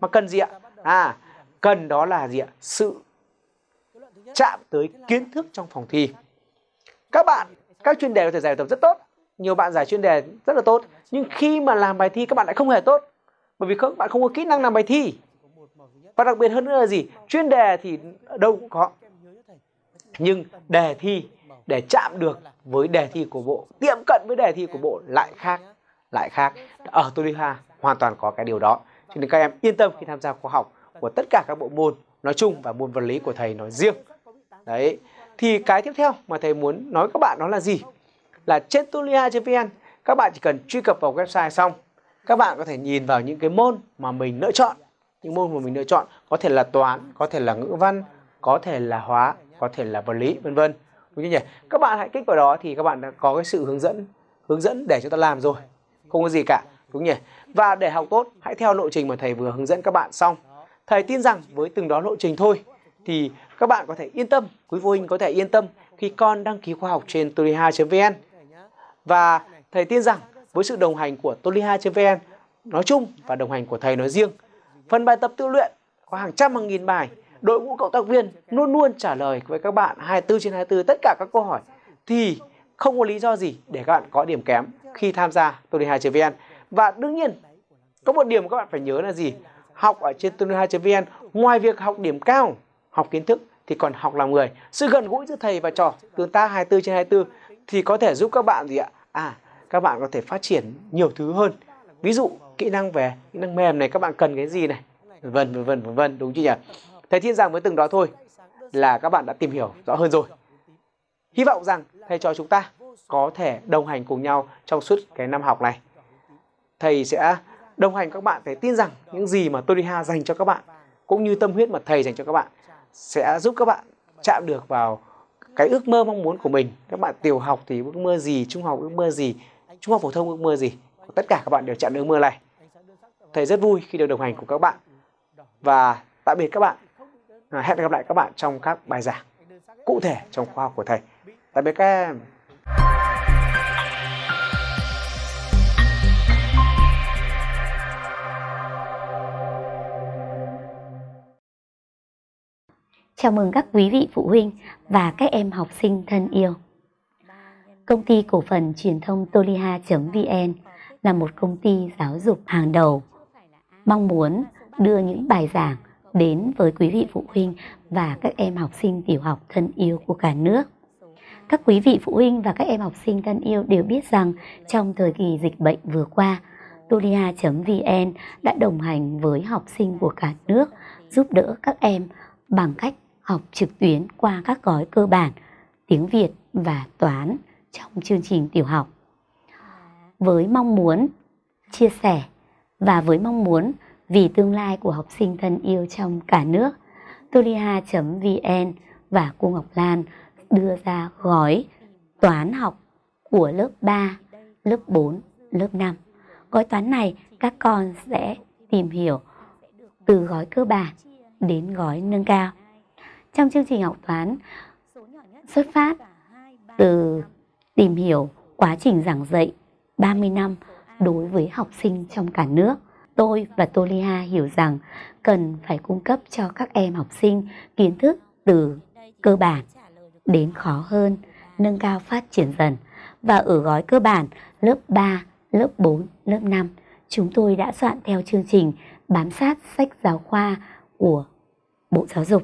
Mà cần gì ạ? À, cần đó là gì ạ? Sự chạm tới kiến thức trong phòng thi. Các bạn, các chuyên đề có thể giải tập rất tốt. Nhiều bạn giải chuyên đề rất là tốt. Nhưng khi mà làm bài thi các bạn lại không hề tốt. Bởi vì các bạn không có kỹ năng làm bài thi. Và đặc biệt hơn nữa là gì? Chuyên đề thì đâu cũng có. Nhưng đề thi để chạm được với đề thi của bộ, tiệm cận với đề thi của bộ lại khác. Lại khác. Ở Toliha hoàn toàn có cái điều đó. Cho nên các em yên tâm khi tham gia khóa học của tất cả các bộ môn nói chung và môn vật lý của thầy nói riêng. Đấy. Thì cái tiếp theo mà thầy muốn nói các bạn đó là gì? Là trên tulia.vn các bạn chỉ cần truy cập vào website xong, các bạn có thể nhìn vào những cái môn mà mình lựa chọn những môn mà mình lựa chọn, có thể là toán, có thể là ngữ văn, có thể là hóa, có thể là vật lý, vân vân đúng không nhỉ các bạn hãy kích vào đó thì các bạn đã có cái sự hướng dẫn hướng dẫn để chúng ta làm rồi không có gì cả đúng nhỉ? Và để học tốt, hãy theo lộ trình mà thầy vừa hướng dẫn các bạn xong. Thầy tin rằng với từng đó lộ trình thôi, thì các bạn có thể yên tâm, quý phụ huynh có thể yên tâm khi con đăng ký khoa học trên toliha.vn và thầy tin rằng với sự đồng hành của toliha.vn nói chung và đồng hành của thầy nói riêng, phần bài tập tự luyện có hàng trăm hàng nghìn bài, đội ngũ cộng tác viên luôn luôn trả lời với các bạn 24 trên 24 tất cả các câu hỏi, thì không có lý do gì để các bạn có điểm kém khi tham gia toliha.vn và đương nhiên, có một điểm các bạn phải nhớ là gì? Học ở trên toliha.vn ngoài việc học điểm cao, học kiến thức thì còn học làm người. Sự gần gũi giữa thầy và trò tương tác 24 trên 24 thì có thể giúp các bạn gì ạ? À các bạn có thể phát triển nhiều thứ hơn. Ví dụ, kỹ năng về, kỹ năng mềm này, các bạn cần cái gì này? Vân vân vân vân vân, đúng chưa nhỉ? Thầy tin rằng với từng đó thôi, là các bạn đã tìm hiểu rõ hơn rồi. Hy vọng rằng thầy trò chúng ta có thể đồng hành cùng nhau trong suốt cái năm học này thầy sẽ đồng hành các bạn thầy tin rằng những gì mà Toriha dành cho các bạn, cũng như tâm huyết mà thầy dành cho các bạn, sẽ giúp các bạn chạm được vào cái ước mơ mong muốn của mình. Các bạn tiểu học thì ước mơ gì, trung học ước mơ gì, trung học phổ thông ước mơ gì, tất cả các bạn đều chặn ước mơ này. Thầy rất vui khi được đồng hành cùng các bạn. Và tạm biệt các bạn. Hẹn gặp lại các bạn trong các bài giảng cụ thể trong khoa học của thầy. Tạm biệt các em. Chào mừng các quý vị phụ huynh và các em học sinh thân yêu. Công ty cổ phần truyền thông toliha.vn là một công ty giáo dục hàng đầu, mong muốn đưa những bài giảng đến với quý vị phụ huynh và các em học sinh tiểu học thân yêu của cả nước. Các quý vị phụ huynh và các em học sinh thân yêu đều biết rằng trong thời kỳ dịch bệnh vừa qua, Tolia.vn đã đồng hành với học sinh của cả nước, giúp đỡ các em bằng cách học trực tuyến qua các gói cơ bản tiếng Việt và toán trong chương trình tiểu học. Với mong muốn chia sẻ và với mong muốn vì tương lai của học sinh thân yêu trong cả nước, toliha.vn và cô Ngọc Lan đưa ra gói toán học của lớp 3, lớp 4, lớp 5. Gói toán này các con sẽ tìm hiểu từ gói cơ bản đến gói nâng cao. Trong chương trình học toán xuất phát từ tìm hiểu quá trình giảng dạy 30 năm đối với học sinh trong cả nước. Tôi và Tolia hiểu rằng cần phải cung cấp cho các em học sinh kiến thức từ cơ bản đến khó hơn, nâng cao phát triển dần. Và ở gói cơ bản lớp 3, lớp 4, lớp 5, chúng tôi đã soạn theo chương trình bám sát sách giáo khoa của Bộ Giáo dục.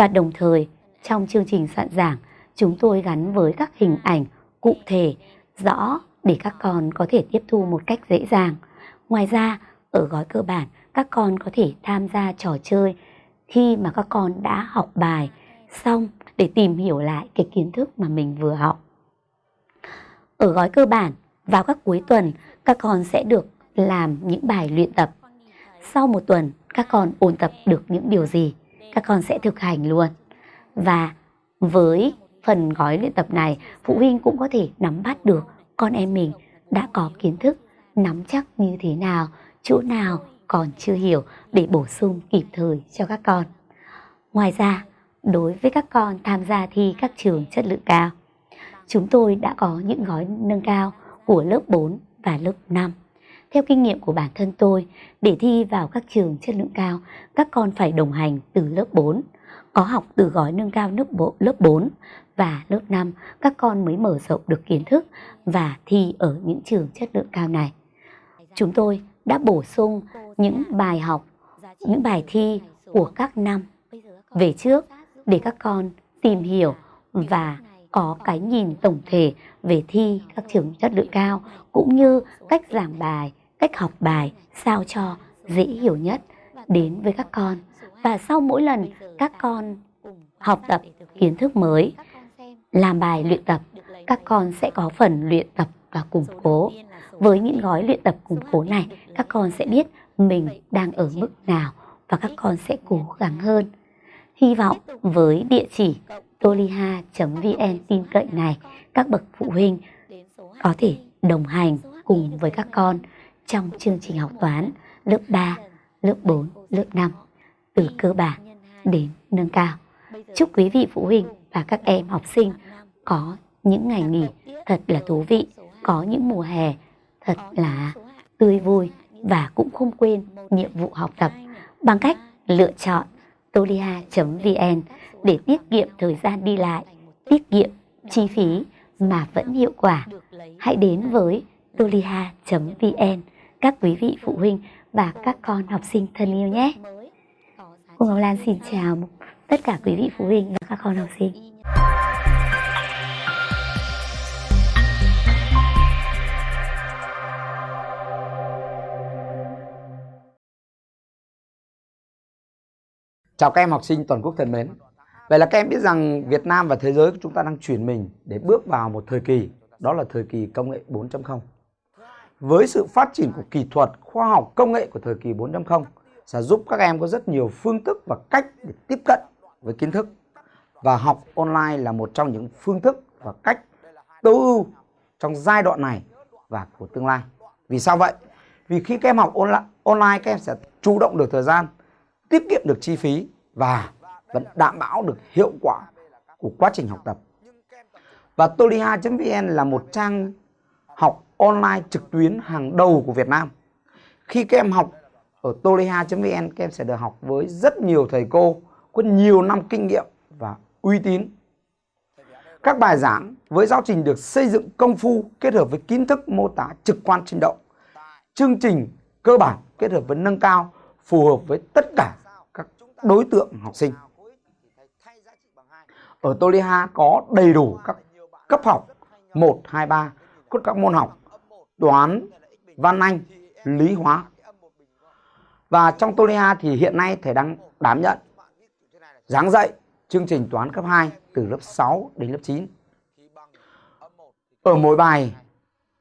Và đồng thời trong chương trình soạn giảng, chúng tôi gắn với các hình ảnh cụ thể, rõ để các con có thể tiếp thu một cách dễ dàng. Ngoài ra, ở gói cơ bản, các con có thể tham gia trò chơi khi mà các con đã học bài xong để tìm hiểu lại cái kiến thức mà mình vừa học. Ở gói cơ bản, vào các cuối tuần, các con sẽ được làm những bài luyện tập. Sau một tuần, các con ôn tập được những điều gì, các con sẽ thực hành luôn. Và với phần gói luyện tập này, phụ huynh cũng có thể nắm bắt được con em mình đã có kiến thức, nắm chắc như thế nào, chỗ nào còn chưa hiểu để bổ sung kịp thời cho các con. Ngoài ra, đối với các con tham gia thi các trường chất lượng cao, chúng tôi đã có những gói nâng cao của lớp 4 và lớp 5. Theo kinh nghiệm của bản thân tôi, để thi vào các trường chất lượng cao, các con phải đồng hành từ lớp 4, có học từ gói nâng cao lớp, bộ, lớp 4 và lớp 5, các con mới mở rộng được kiến thức và thi ở những trường chất lượng cao này. Chúng tôi đã bổ sung những bài học, những bài thi của các năm về trước để các con tìm hiểu và có cái nhìn tổng thể về thi các trường chất lượng cao cũng như cách giảng bài, cách học bài sao cho dễ hiểu nhất đến với các con. Và sau mỗi lần các con học tập kiến thức mới, làm bài luyện tập, các con sẽ có phần luyện tập và củng cố. Với những gói luyện tập củng cố này, các con sẽ biết mình đang ở mức nào và các con sẽ cố gắng hơn. Hy vọng với địa chỉ toliha.vn tin cậy này, các bậc phụ huynh có thể đồng hành cùng với các con trong chương trình học toán lớp 3, lớp 4, lớp 5 từ cơ bản đến nâng cao. Chúc quý vị phụ huynh và các em học sinh có những ngày nghỉ thật là thú vị, có những mùa hè thật là tươi vui và cũng không quên nhiệm vụ học tập bằng cách lựa chọn tolia.vn để tiết kiệm thời gian đi lại, tiết kiệm chi phí mà vẫn hiệu quả. Hãy đến với tolia.vn các quý vị phụ huynh và các con học sinh thân yêu nhé. Cô Ngọc Lan xin chào tất cả quý vị phụ huynh và các con học sinh. Chào các em học sinh toàn quốc thân mến. Vậy là các em biết rằng Việt Nam và thế giới của chúng ta đang chuyển mình để bước vào một thời kỳ, đó là thời kỳ công nghệ 4.0. Với sự phát triển của kỹ thuật, khoa học, công nghệ của thời kỳ 4.0 sẽ giúp các em có rất nhiều phương thức và cách để tiếp cận với kiến thức. Và học online là một trong những phương thức và cách tối ưu trong giai đoạn này và của tương lai. Vì sao vậy? Vì khi các em học online các em sẽ chủ động được thời gian, tiết kiệm được chi phí và vẫn đảm bảo được hiệu quả của quá trình học tập. Và toliha.vn là một trang học online trực tuyến hàng đầu của Việt Nam. Khi các em học ở toliha.vn các em sẽ được học với rất nhiều thầy cô có nhiều năm kinh nghiệm và uy tín. Các bài giảng với giáo trình được xây dựng công phu kết hợp với kiến thức mô tả trực quan sinh động. Chương trình cơ bản kết hợp với nâng cao phù hợp với tất cả các đối tượng học sinh. Ở Toliha có đầy đủ các cấp học 1, 2, 3, các môn học toán, văn anh, lý hóa. Và trong Tolia thì hiện nay thầy đang đảm nhận giảng dạy chương trình toán cấp 2 từ lớp 6 đến lớp 9. Ở mỗi bài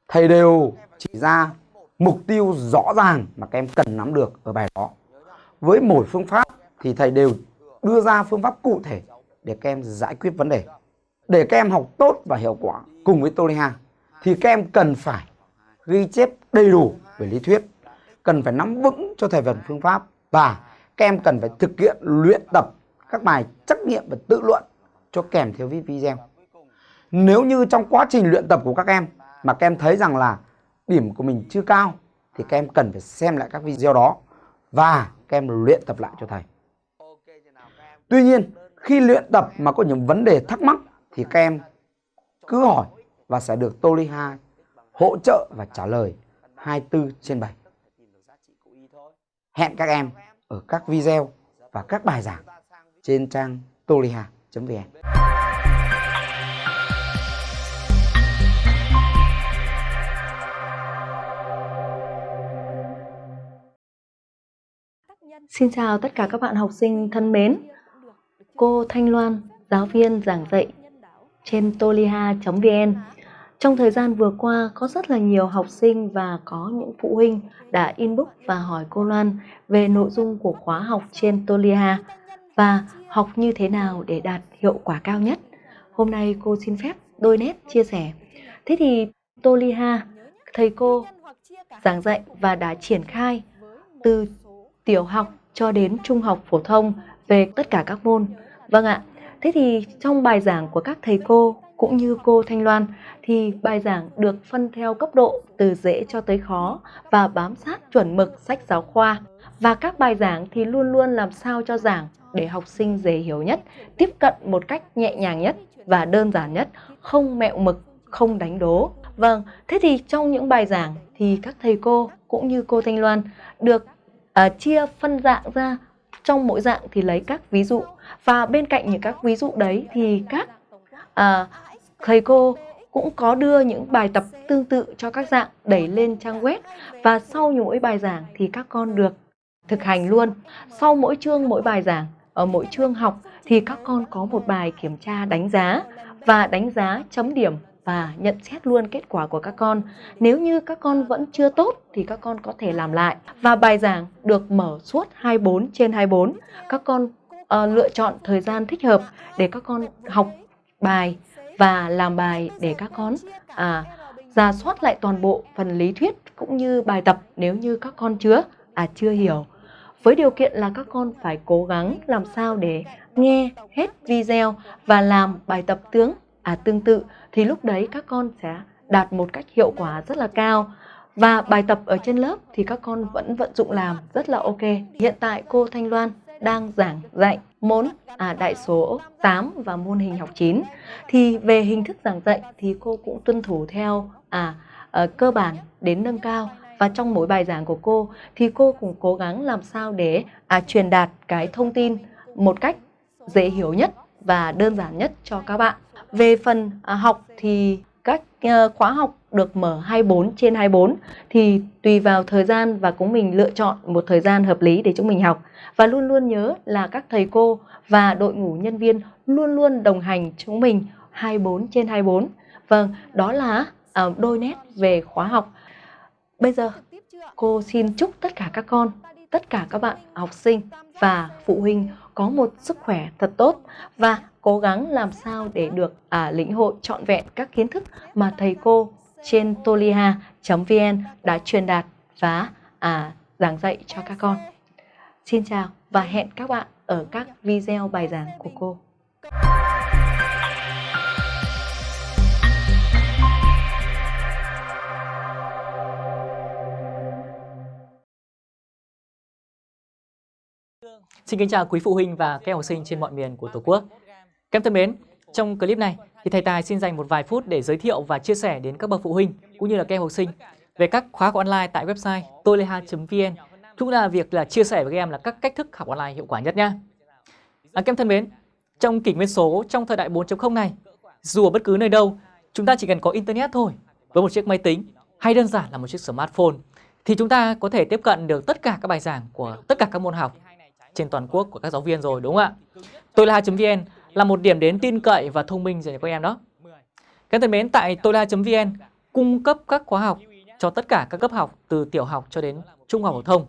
thầy đều chỉ ra mục tiêu rõ ràng mà các em cần nắm được ở bài đó. Với mỗi phương pháp thì thầy đều đưa ra phương pháp cụ thể để các em giải quyết vấn đề. Để các em học tốt và hiệu quả cùng với Toliha thì các em cần phải ghi chép đầy đủ về lý thuyết, cần phải nắm vững cho thầy phần phương pháp và các em cần phải thực hiện luyện tập các bài trắc nghiệm và tự luận cho kèm theo video. Nếu như trong quá trình luyện tập của các em mà các em thấy rằng là điểm của mình chưa cao thì các em cần phải xem lại các video đó và các em luyện tập lại cho thầy. Tuy nhiên, khi luyện tập mà có những vấn đề thắc mắc thì các em cứ hỏi và sẽ được Toliha hỗ trợ và trả lời 24 trên 7. Hẹn các em ở các video và các bài giảng trên trang toliha.vn. Xin chào tất cả các bạn học sinh thân mến. Cô Thanh Loan, giáo viên giảng dạy trên toliha.vn. Trong thời gian vừa qua, có rất là nhiều học sinh và có những phụ huynh đã inbox và hỏi cô Loan về nội dung của khóa học trên Tolia và học như thế nào để đạt hiệu quả cao nhất. Hôm nay cô xin phép đôi nét chia sẻ. Thế thì Tolia thầy cô giảng dạy và đã triển khai từ tiểu học cho đến trung học phổ thông về tất cả các môn. Vâng ạ, thế thì trong bài giảng của các thầy cô cũng như cô Thanh Loan thì bài giảng được phân theo cấp độ từ dễ cho tới khó và bám sát chuẩn mực sách giáo khoa. Và các bài giảng thì luôn luôn làm sao cho giảng để học sinh dễ hiểu nhất, tiếp cận một cách nhẹ nhàng nhất và đơn giản nhất, không mẹo mực, không đánh đố. Vâng, thế thì trong những bài giảng thì các thầy cô cũng như cô Thanh Loan được uh, chia phân dạng ra trong mỗi dạng thì lấy các ví dụ và bên cạnh những các ví dụ đấy thì các uh, thầy cô cũng có đưa những bài tập tương tự cho các dạng đẩy lên trang web và sau mỗi bài giảng thì các con được thực hành luôn. Sau mỗi chương mỗi bài giảng ở mỗi chương học thì các con có một bài kiểm tra đánh giá và đánh giá chấm điểm và nhận xét luôn kết quả của các con. Nếu như các con vẫn chưa tốt thì các con có thể làm lại. Và bài giảng được mở suốt 24 trên 24. Các con uh, lựa chọn thời gian thích hợp để các con học bài và làm bài để các con. À, ra soát lại toàn bộ phần lý thuyết cũng như bài tập nếu như các con chưa à chưa hiểu. Với điều kiện là các con phải cố gắng làm sao để nghe hết video và làm bài tập tướng à tương tự thì lúc đấy các con sẽ đạt một cách hiệu quả rất là cao. Và bài tập ở trên lớp thì các con vẫn vận dụng làm rất là ok. Hiện tại cô Thanh Loan đang giảng dạy môn à, đại số 8 và môn hình học 9 thì về hình thức giảng dạy thì cô cũng tuân thủ theo à, à cơ bản đến nâng cao và trong mỗi bài giảng của cô thì cô cũng cố gắng làm sao để à, truyền đạt cái thông tin một cách dễ hiểu nhất và đơn giản nhất cho các bạn. Về phần à, học thì Ờ, khóa học được mở 24 trên 24 thì tùy vào thời gian và cũng mình lựa chọn một thời gian hợp lý để chúng mình học. Và luôn luôn nhớ là các thầy cô và đội ngũ nhân viên luôn luôn đồng hành chúng mình 24 trên 24. Vâng, đó là uh, đôi nét về khóa học. Bây giờ cô xin chúc tất cả các con, tất cả các bạn học sinh và phụ huynh có một sức khỏe thật tốt và cố gắng làm sao để được à, lĩnh hội trọn vẹn các kiến thức mà thầy cô trên toliha.vn đã truyền đạt và à, giảng dạy cho các con. Xin chào và hẹn các bạn ở các video bài giảng của cô. Xin kính chào quý phụ huynh và các học sinh trên mọi miền của Tổ quốc. Các em thân mến, trong clip này thì thầy Tài xin dành một vài phút để giới thiệu và chia sẻ đến các bậc phụ huynh cũng như là các em học sinh về các khóa học online tại website toleha.vn cũng là việc là chia sẻ với các em là các cách thức học online hiệu quả nhất nha. À, các em thân mến, trong kỷ nguyên số trong thời đại 4.0 này, dù ở bất cứ nơi đâu, chúng ta chỉ cần có internet thôi, với một chiếc máy tính hay đơn giản là một chiếc smartphone thì chúng ta có thể tiếp cận được tất cả các bài giảng của tất cả các môn học trên toàn quốc của các giáo viên rồi đúng không ạ? Toyla.vn là một điểm đến tin cậy và thông minh dành cho các em đó. Các thân mến, tại tola.vn cung cấp các khóa học cho tất cả các cấp học từ tiểu học cho đến trung học phổ thông.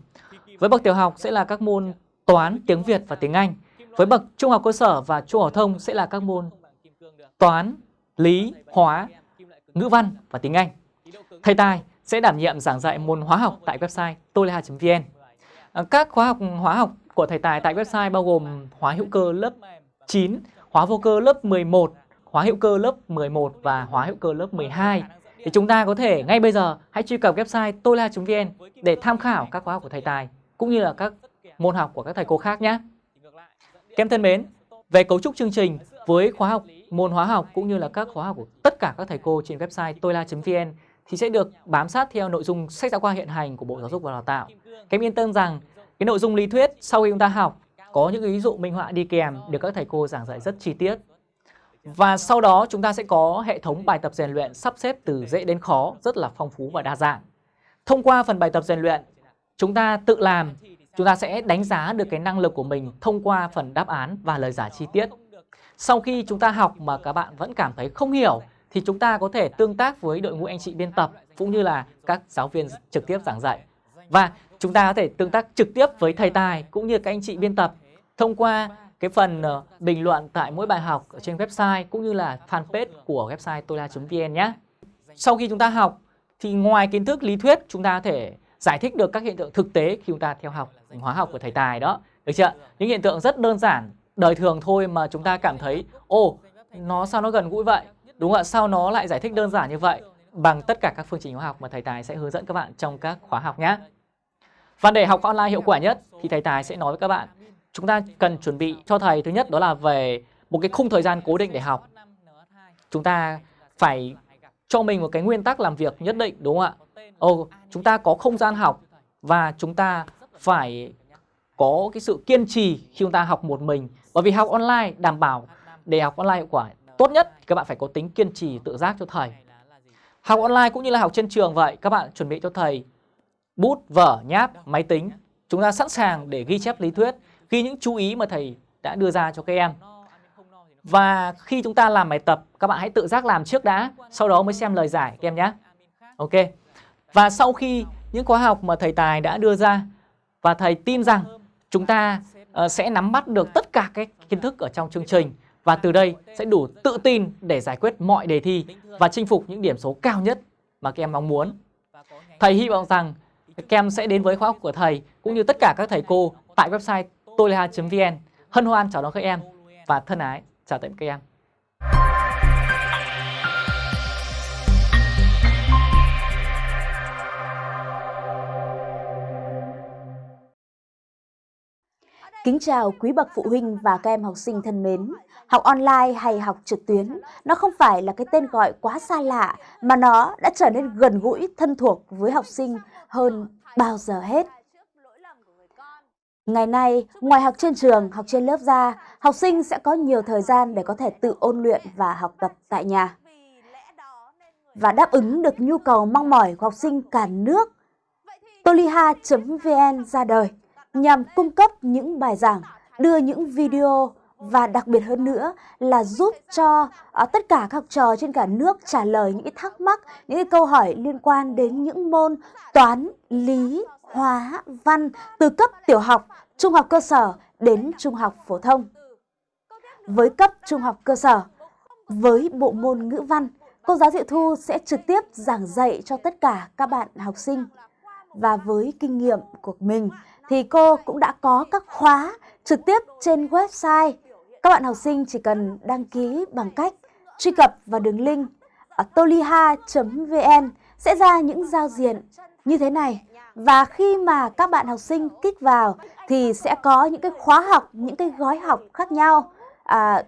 Với bậc tiểu học sẽ là các môn toán, tiếng Việt và tiếng Anh. Với bậc trung học cơ sở và trung học phổ thông sẽ là các môn toán, lý, hóa, ngữ văn và tiếng Anh. Thầy Tài sẽ đảm nhiệm giảng dạy môn hóa học tại website toleha.vn. Các khóa học hóa học của thầy Tài tại website bao gồm hóa hữu cơ lớp 9, hóa vô cơ lớp 11, hóa hữu cơ lớp 11 và hóa hữu cơ lớp 12. Thì chúng ta có thể ngay bây giờ hãy truy cập website tola.vn để tham khảo các khóa học của thầy Tài cũng như là các môn học của các thầy cô khác nhé. Các em thân mến, về cấu trúc chương trình với khóa học môn hóa học cũng như là các khóa học của tất cả các thầy cô trên website tola.vn thì sẽ được bám sát theo nội dung sách giáo khoa hiện hành của Bộ Giáo dục và Đào tạo. Các em yên tâm rằng cái nội dung lý thuyết sau khi chúng ta học có những ví dụ minh họa đi kèm được các thầy cô giảng dạy rất chi tiết. Và sau đó chúng ta sẽ có hệ thống bài tập rèn luyện sắp xếp từ dễ đến khó rất là phong phú và đa dạng. Thông qua phần bài tập rèn luyện, chúng ta tự làm, chúng ta sẽ đánh giá được cái năng lực của mình thông qua phần đáp án và lời giải chi tiết. Sau khi chúng ta học mà các bạn vẫn cảm thấy không hiểu thì chúng ta có thể tương tác với đội ngũ anh chị biên tập cũng như là các giáo viên trực tiếp giảng dạy. Và chúng ta có thể tương tác trực tiếp với thầy Tài cũng như các anh chị biên tập thông qua cái phần ờ, bình luận tại mỗi bài học ở trên website cũng như là fanpage của website tola.vn nhé. Sau khi chúng ta học thì ngoài kiến thức lý thuyết chúng ta có thể giải thích được các hiện tượng thực tế khi chúng ta theo học hóa học của thầy Tài đó. Được chưa? Những hiện tượng rất đơn giản, đời thường thôi mà chúng ta cảm thấy ô, nó sao nó gần gũi vậy? Đúng ạ, sao nó lại giải thích đơn giản như vậy? Bằng tất cả các phương trình hóa học mà thầy Tài sẽ hướng dẫn các bạn trong các khóa học nhé. Và để học online hiệu quả nhất thì thầy Tài sẽ nói với các bạn chúng ta cần chuẩn bị cho thầy thứ nhất đó là về một cái khung thời gian cố định để học. Chúng ta phải cho mình một cái nguyên tắc làm việc nhất định đúng không ạ? Ồ, chúng ta có không gian học và chúng ta phải có cái sự kiên trì khi chúng ta học một mình. Bởi vì học online đảm bảo để học online hiệu quả tốt nhất thì các bạn phải có tính kiên trì tự giác cho thầy. Học online cũng như là học trên trường vậy, các bạn chuẩn bị cho thầy bút, vở, nháp, máy tính. Chúng ta sẵn sàng để ghi chép lý thuyết, ghi những chú ý mà thầy đã đưa ra cho các em. Và khi chúng ta làm bài tập, các bạn hãy tự giác làm trước đã, sau đó mới xem lời giải các em nhé. Ok. Và sau khi những khóa học mà thầy Tài đã đưa ra và thầy tin rằng chúng ta uh, sẽ nắm bắt được tất cả các kiến thức ở trong chương trình và từ đây sẽ đủ tự tin để giải quyết mọi đề thi và chinh phục những điểm số cao nhất mà các em mong muốn. Thầy hy vọng rằng các em sẽ đến với khóa học của thầy cũng như tất cả các thầy cô tại website toleha.vn. Hân hoan chào đón các em và thân ái chào tạm các em. Kính chào quý bậc phụ huynh và các em học sinh thân mến. Học online hay học trực tuyến, nó không phải là cái tên gọi quá xa lạ mà nó đã trở nên gần gũi, thân thuộc với học sinh hơn bao giờ hết. Ngày nay, ngoài học trên trường, học trên lớp ra, học sinh sẽ có nhiều thời gian để có thể tự ôn luyện và học tập tại nhà. Và đáp ứng được nhu cầu mong mỏi của học sinh cả nước, toliha.vn ra đời nhằm cung cấp những bài giảng, đưa những video và đặc biệt hơn nữa là giúp cho uh, tất cả các học trò trên cả nước trả lời những thắc mắc, những câu hỏi liên quan đến những môn toán, lý, hóa, văn từ cấp tiểu học, trung học cơ sở đến trung học phổ thông. Với cấp trung học cơ sở, với bộ môn ngữ văn, cô giáo Diệu Thu sẽ trực tiếp giảng dạy cho tất cả các bạn học sinh. Và với kinh nghiệm của mình thì cô cũng đã có các khóa trực tiếp trên website. Các bạn học sinh chỉ cần đăng ký bằng cách truy cập vào đường link ở toliha.vn sẽ ra những giao diện như thế này. Và khi mà các bạn học sinh kích vào thì sẽ có những cái khóa học, những cái gói học khác nhau à,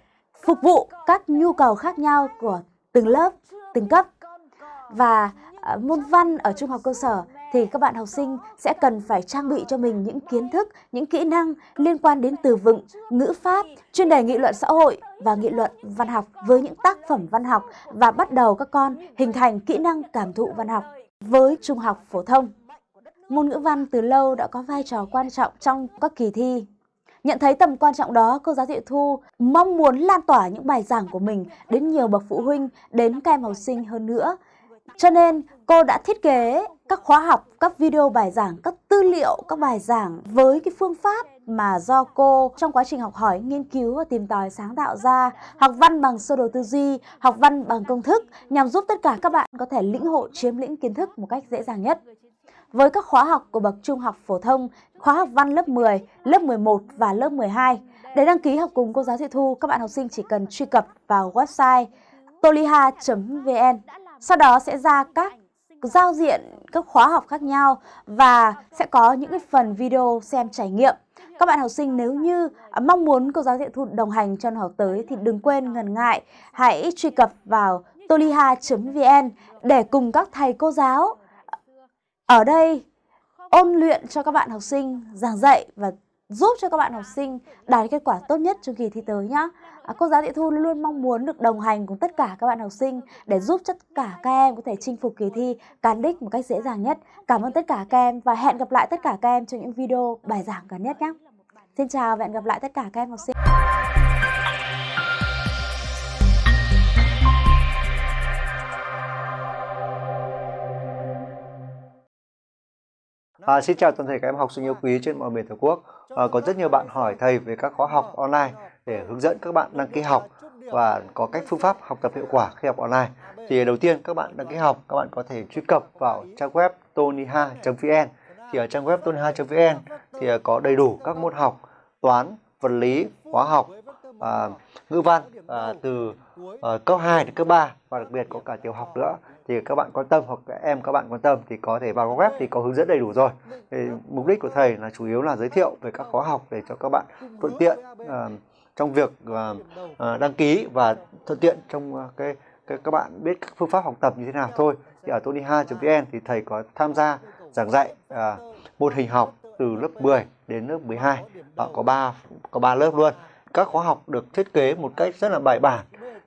phục vụ các nhu cầu khác nhau của từng lớp, từng cấp. Và à, môn văn ở trung học cơ sở thì các bạn học sinh sẽ cần phải trang bị cho mình những kiến thức, những kỹ năng liên quan đến từ vựng, ngữ pháp, chuyên đề nghị luận xã hội và nghị luận văn học với những tác phẩm văn học và bắt đầu các con hình thành kỹ năng cảm thụ văn học với trung học phổ thông. Môn ngữ văn từ lâu đã có vai trò quan trọng trong các kỳ thi. Nhận thấy tầm quan trọng đó, cô giáo Diệu Thu mong muốn lan tỏa những bài giảng của mình đến nhiều bậc phụ huynh, đến các em học sinh hơn nữa. Cho nên cô đã thiết kế các khóa học, các video bài giảng, các tư liệu, các bài giảng với cái phương pháp mà do cô trong quá trình học hỏi, nghiên cứu và tìm tòi sáng tạo ra, học văn bằng sơ đồ tư duy, học văn bằng công thức nhằm giúp tất cả các bạn có thể lĩnh hội chiếm lĩnh kiến thức một cách dễ dàng nhất. Với các khóa học của bậc trung học phổ thông, khóa học văn lớp 10, lớp 11 và lớp 12, để đăng ký học cùng cô giáo Thị Thu, các bạn học sinh chỉ cần truy cập vào website toliha.vn. Sau đó sẽ ra các giao diện, các khóa học khác nhau và sẽ có những cái phần video xem trải nghiệm. Các bạn học sinh nếu như à, mong muốn cô giáo Diệu Thu, đồng hành cho năm học tới thì đừng quên ngần ngại, hãy truy cập vào toliha.vn để cùng các thầy cô giáo ở đây ôn luyện cho các bạn học sinh, giảng dạy và giúp cho các bạn học sinh đạt kết quả tốt nhất trong kỳ thi tới nhé. À, cô giáo Thị Thu luôn mong muốn được đồng hành cùng tất cả các bạn học sinh để giúp tất cả các em có thể chinh phục kỳ thi cán đích một cách dễ dàng nhất. Cảm ơn tất cả các em và hẹn gặp lại tất cả các em trong những video bài giảng gần nhất nhé. Xin chào và hẹn gặp lại tất cả các em học sinh. À, xin chào toàn thể các em học sinh yêu quý trên mọi miền Tổ quốc. À, có rất nhiều bạn hỏi thầy về các khóa học online để hướng dẫn các bạn đăng ký học và có cách phương pháp học tập hiệu quả khi học online. Thì đầu tiên các bạn đăng ký học, các bạn có thể truy cập vào trang web tonyha.vn. Thì ở trang web tonyha.vn thì có đầy đủ các môn học toán, vật lý, hóa học, à, ngữ văn à, từ à, cấp 2 đến cấp 3 và đặc biệt có cả tiểu học nữa thì các bạn quan tâm hoặc các em các bạn quan tâm thì có thể vào web thì có hướng dẫn đầy đủ rồi thì mục đích của thầy là chủ yếu là giới thiệu về các khóa học để cho các bạn thuận tiện à, trong việc uh, đăng ký và thuận tiện trong uh, cái, cái các bạn biết các phương pháp học tập như thế nào thôi. Thì ở tonyha.vn thì thầy có tham gia giảng dạy uh, môn hình học từ lớp 10 đến lớp 12 và có 3 có 3 lớp luôn. Các khóa học được thiết kế một cách rất là bài bản.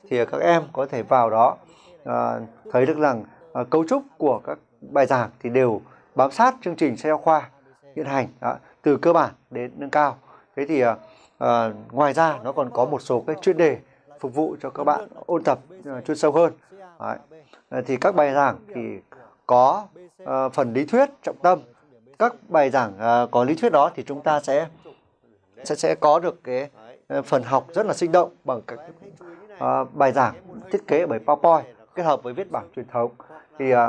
Thì các em có thể vào đó à, thấy được rằng à, cấu trúc của các bài giảng thì đều bám sát chương trình sách giáo khoa hiện hành. Đó, từ cơ bản đến nâng cao. Thế thì à, à, ngoài ra nó còn có một số cái chuyên đề phục vụ cho các bạn ôn tập ờ, chuyên sâu hơn. Đấy. À, thì các bài giảng thì có uh, phần lý thuyết trọng tâm. Các bài giảng uh, có lý thuyết đó thì chúng ta sẽ sẽ sẽ có được cái phần học rất là sinh động bằng các uh, bài giảng thiết kế bởi PowerPoint kết hợp với viết bảng truyền thống. Thì uh,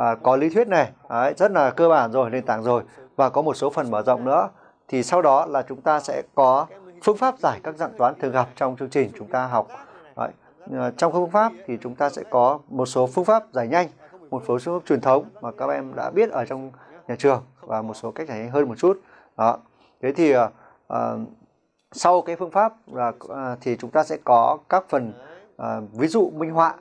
uh, có lý thuyết này đấy, rất là cơ bản rồi nền tảng rồi và có một số phần mở rộng nữa thì sau đó là chúng ta sẽ có phương pháp giải các dạng toán thường gặp trong chương trình chúng ta học. Đấy. Ờ, trong phương pháp thì chúng ta sẽ có một số phương pháp giải nhanh một số phương pháp truyền thống mà các em đã biết ở trong nhà trường và một số cách giải nhanh hơn một chút. Đó. Thế thì uh, sau cái phương pháp là uh, thì chúng ta sẽ có các phần uh, ví dụ minh họa.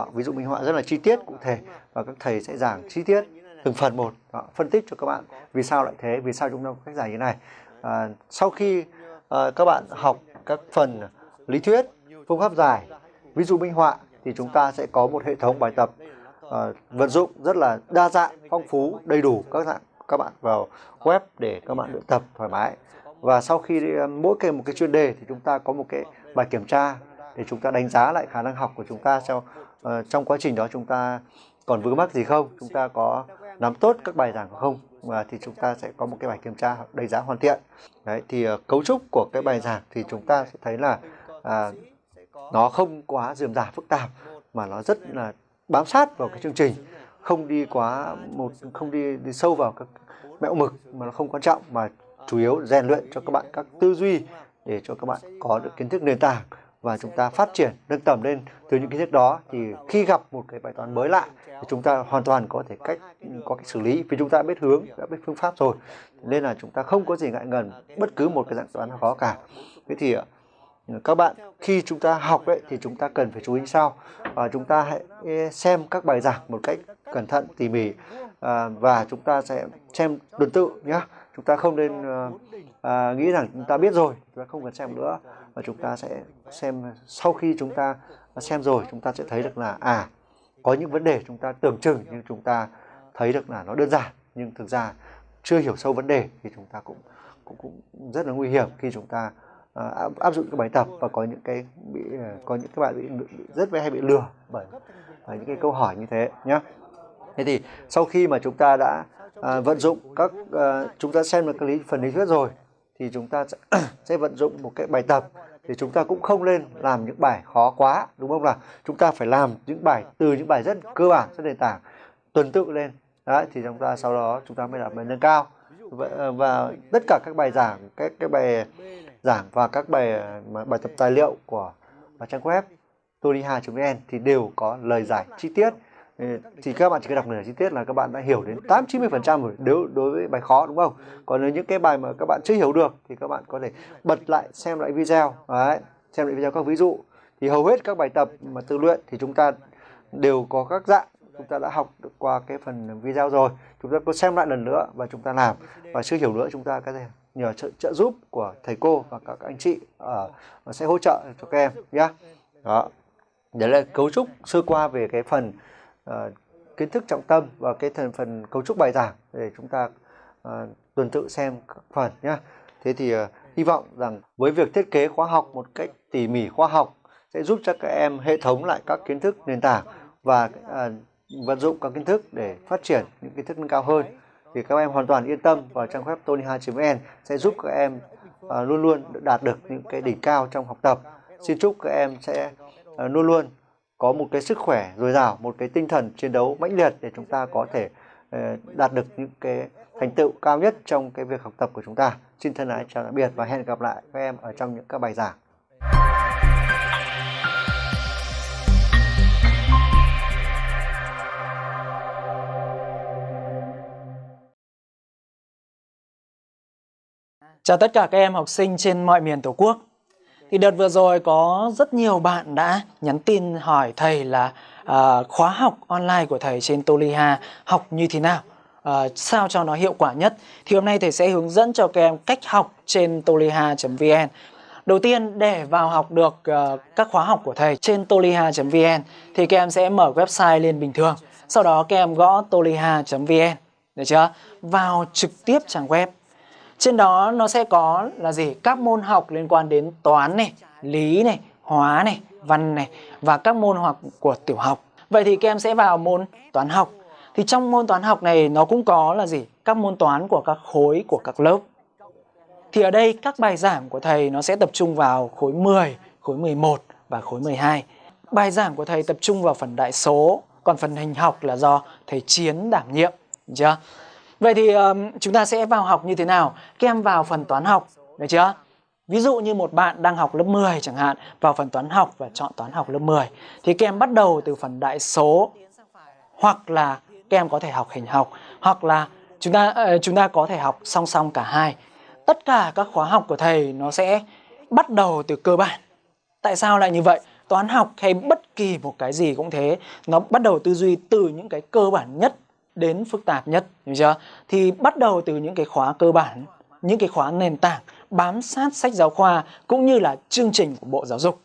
Uh, ví dụ minh họa rất là chi tiết cụ thể và các thầy sẽ giảng chi tiết từng phần một. Đó, phân tích cho các bạn vì sao lại thế vì sao chúng ta có cách giải như này. À, sau khi à, các bạn học các phần lý thuyết phương pháp giải ví dụ minh họa thì chúng ta sẽ có một hệ thống bài tập à, vận dụng rất là đa dạng phong phú đầy đủ các dạng các bạn vào web để các bạn luyện tập thoải mái. Và sau khi à, mỗi cái một cái chuyên đề thì chúng ta có một cái bài kiểm tra để chúng ta đánh giá lại khả năng học của chúng ta trong uh, à, trong quá trình đó chúng ta còn vướng mắc gì không chúng ta có nắm tốt các bài giảng không? Và thì chúng ta sẽ có một cái bài kiểm tra đánh giá hoàn thiện. Đấy thì uh, cấu trúc của cái bài giảng thì chúng ta sẽ thấy là à, nó không quá dườm rà phức tạp mà nó rất là bám sát vào cái chương trình. Không đi quá một không đi, đi sâu vào các mẹo mực mà nó không quan trọng mà chủ yếu rèn luyện cho các bạn các tư duy để cho các bạn có được kiến thức nền tảng và chúng ta phát triển nâng tầm lên từ những kiến thức đó thì khi gặp một cái bài toán mới lạ thì chúng ta hoàn toàn có thể cách có cách xử lý vì chúng ta biết hướng đã biết phương pháp rồi nên là chúng ta không có gì ngại ngần bất cứ một cái dạng toán nào khó cả thế thì các bạn khi chúng ta học đấy thì chúng ta cần phải chú ý sau và chúng ta hãy xem các bài giảng một cách cẩn thận tỉ mỉ à, và chúng ta sẽ xem tuần tự nhé chúng ta không nên à, nghĩ rằng chúng ta biết rồi chúng ta không cần xem nữa và chúng ta sẽ xem sau khi chúng ta xem rồi chúng ta sẽ thấy được là à có những vấn đề chúng ta tưởng chừng nhưng chúng ta thấy được là nó đơn giản nhưng thực ra chưa hiểu sâu vấn đề thì chúng ta cũng cũng, cũng rất là nguy hiểm khi chúng ta uh, áp, dụng cái bài tập và có những cái bị uh, có những các bạn bị, bị rất hay bị lừa bởi, bởi những cái câu hỏi như thế nhé thế thì sau khi mà chúng ta đã uh, vận dụng các uh, chúng ta xem được cái lý phần lý thuyết rồi thì chúng ta sẽ, [clears throat] sẽ vận dụng một cái bài tập thì chúng ta cũng không nên làm những bài khó quá đúng không nào? Chúng ta phải làm những bài từ những bài rất cơ bản rất nền tảng tuần tự lên. Đấy thì chúng ta sau đó chúng ta mới làm bài nâng cao. Và, và tất cả các bài giảng các cái bài giảng và các bài bài tập tài liệu của trang web toliha.vn thì đều có lời giải chi tiết thì các bạn chỉ cần đọc nửa chi tiết là các bạn đã hiểu đến 8 90 phần trăm rồi nếu đối với bài khó đúng không? Còn nếu những cái bài mà các bạn chưa hiểu được thì các bạn có thể bật lại xem lại video. Đấy xem lại video các ví dụ. Thì hầu hết các bài tập mà tự luyện thì chúng ta đều có các dạng. Chúng ta đã học được qua cái phần video rồi. Chúng ta có xem lại lần nữa và chúng ta làm. Và chưa hiểu nữa chúng ta có thể nhờ trợ, trợ giúp của thầy cô và các anh chị ở sẽ hỗ trợ cho các em nhé đó. Đấy là cấu trúc sơ qua về cái phần uh, kiến thức trọng tâm và cái thành phần cấu trúc bài giảng để chúng ta uh, tuần tự xem các phần nhé thế thì uh, hy vọng rằng với việc thiết kế khóa học một cách tỉ mỉ khoa học sẽ giúp cho các em hệ thống lại các kiến thức nền tảng và uh, vận dụng các kiến thức để phát triển những kiến thức nâng cao hơn. Thì các em hoàn toàn yên tâm vào trang web tony2.vn sẽ giúp các em uh, luôn luôn đạt được những cái đỉnh cao trong học tập. Xin chúc các em sẽ uh, luôn luôn có một cái sức khỏe dồi dào, một cái tinh thần chiến đấu mãnh liệt để chúng ta có thể ờ, đạt được những cái thành tựu cao nhất trong cái việc học tập của chúng ta xin thân ái chào tạm biệt và hẹn gặp lại các em ở trong những các bài giảng Chào tất cả các em học sinh trên mọi miền Tổ quốc. Thì đợt vừa rồi có rất nhiều bạn đã nhắn tin hỏi thầy là uh, khóa học online của thầy trên Toliha học như thế nào, uh, sao cho nó hiệu quả nhất. Thì hôm nay thầy sẽ hướng dẫn cho các em cách học trên toliha.vn. Đầu tiên để vào học được uh, các khóa học của thầy trên toliha.vn thì các em sẽ mở website lên bình thường. Sau đó các em gõ toliha.vn, được chưa? Vào trực tiếp trang web trên đó nó sẽ có là gì? Các môn học liên quan đến toán này, lý này, hóa này, văn này và các môn học của tiểu học. Vậy thì các em sẽ vào môn toán học. Thì trong môn toán học này nó cũng có là gì? Các môn toán của các khối của các lớp. Thì ở đây các bài giảng của thầy nó sẽ tập trung vào khối 10, khối 11 và khối 12. Bài giảng của thầy tập trung vào phần đại số, còn phần hình học là do thầy Chiến đảm nhiệm, được chưa? Vậy thì um, chúng ta sẽ vào học như thế nào? Các em vào phần toán học, được chưa? Ví dụ như một bạn đang học lớp 10 chẳng hạn, vào phần toán học và chọn toán học lớp 10 thì các em bắt đầu từ phần đại số hoặc là các em có thể học hình học hoặc là chúng ta uh, chúng ta có thể học song song cả hai. Tất cả các khóa học của thầy nó sẽ bắt đầu từ cơ bản. Tại sao lại như vậy? Toán học hay bất kỳ một cái gì cũng thế, nó bắt đầu tư duy từ những cái cơ bản nhất đến phức tạp nhất, hiểu chưa? Thì bắt đầu từ những cái khóa cơ bản, những cái khóa nền tảng bám sát sách giáo khoa cũng như là chương trình của Bộ Giáo dục.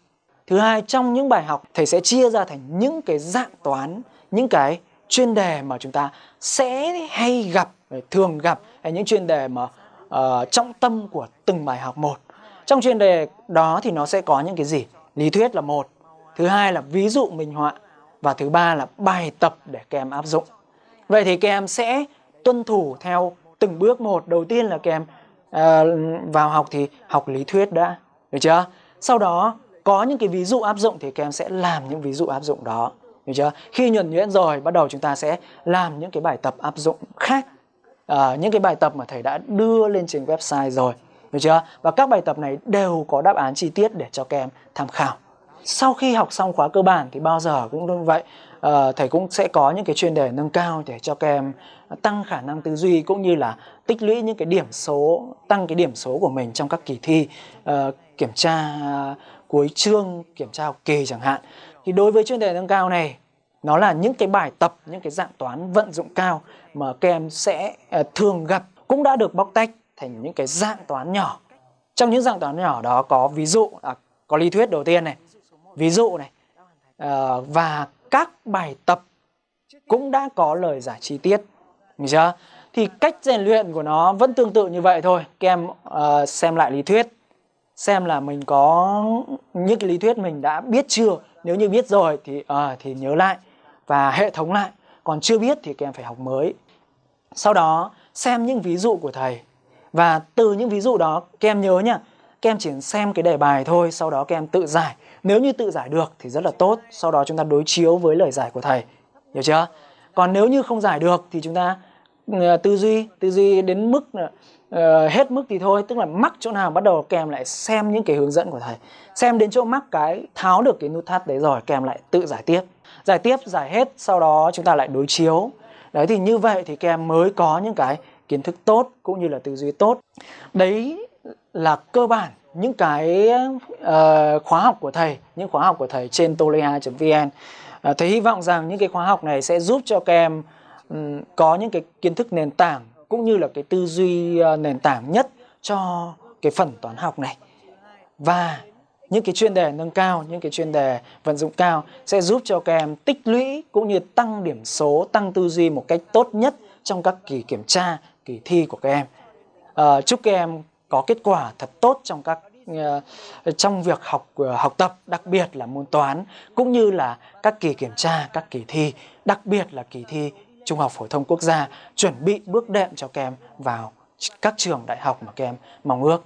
Thứ hai, trong những bài học thầy sẽ chia ra thành những cái dạng toán, những cái chuyên đề mà chúng ta sẽ hay gặp, thường gặp hay những chuyên đề mà uh, trọng tâm của từng bài học một. Trong chuyên đề đó thì nó sẽ có những cái gì? Lý thuyết là một, thứ hai là ví dụ minh họa và thứ ba là bài tập để các em áp dụng. Vậy thì các em sẽ tuân thủ theo từng bước một. Đầu tiên là các em uh, vào học thì học lý thuyết đã, được chưa? Sau đó có những cái ví dụ áp dụng thì các em sẽ làm những ví dụ áp dụng đó. hiểu chưa khi nhuần nhuyễn rồi bắt đầu chúng ta sẽ làm những cái bài tập áp dụng khác à, những cái bài tập mà thầy đã đưa lên trên website rồi hiểu chưa và các bài tập này đều có đáp án chi tiết để cho các em tham khảo sau khi học xong khóa cơ bản thì bao giờ cũng như vậy uh, thầy cũng sẽ có những cái chuyên đề nâng cao để cho các em tăng khả năng tư duy cũng như là tích lũy những cái điểm số tăng cái điểm số của mình trong các kỳ thi uh, kiểm tra uh, cuối chương kiểm tra học kỳ chẳng hạn. Thì đối với chuyên đề nâng cao này nó là những cái bài tập những cái dạng toán vận dụng cao mà các em sẽ uh, thường gặp cũng đã được bóc tách thành những cái dạng toán nhỏ. Trong những dạng toán nhỏ đó có ví dụ à, có lý thuyết đầu tiên này ví dụ này uh, và các bài tập cũng đã có lời giải chi tiết. Mình chưa? Thì cách rèn luyện của nó vẫn tương tự như vậy thôi. Các em uh, xem lại lý thuyết xem là mình có những cái lý thuyết mình đã biết chưa. Nếu như biết rồi thì uh, thì nhớ lại và hệ thống lại. Còn chưa biết thì các em phải học mới. Sau đó xem những ví dụ của thầy. Và từ những ví dụ đó các em nhớ nhá các em chỉ xem cái đề bài thôi sau đó các em tự giải nếu như tự giải được thì rất là tốt. Sau đó chúng ta đối chiếu với lời giải của thầy. Hiểu chưa? Còn nếu như không giải được thì chúng ta ờ, tư duy tư duy đến mức uh, hết mức thì thôi. Tức là mắc chỗ nào bắt đầu kèm lại xem những cái hướng dẫn của thầy. Xem đến chỗ mắc cái tháo được cái nút thắt đấy rồi kèm lại tự giải tiếp. Giải tiếp giải hết sau đó chúng ta lại đối chiếu. Đấy thì như vậy thì các em mới có những cái kiến thức tốt cũng như là tư duy tốt. Đấy là cơ bản những cái uh, khóa học của thầy những khóa học của thầy trên toleha.vn uh, ờ, thầy hy vọng rằng những cái khóa học này sẽ giúp cho các em um, có những cái kiến thức nền tảng cũng như là cái tư duy uh, nền tảng nhất cho cái phần toán học này. Và những cái chuyên đề nâng cao những cái chuyên đề vận dụng cao sẽ giúp cho các em tích lũy cũng như tăng điểm số tăng tư duy một cách tốt nhất trong các kỳ kiểm tra kỳ thi của các em. Uh, chúc các em có kết quả thật tốt trong các ờ, trong việc học ờ, học tập, đặc biệt là môn toán, cũng như là các kỳ kiểm tra, các kỳ thi, đặc biệt là kỳ thi trung học phổ thông quốc gia, chuẩn bị bước đệm cho các em vào các trường đại học mà các em mong ước.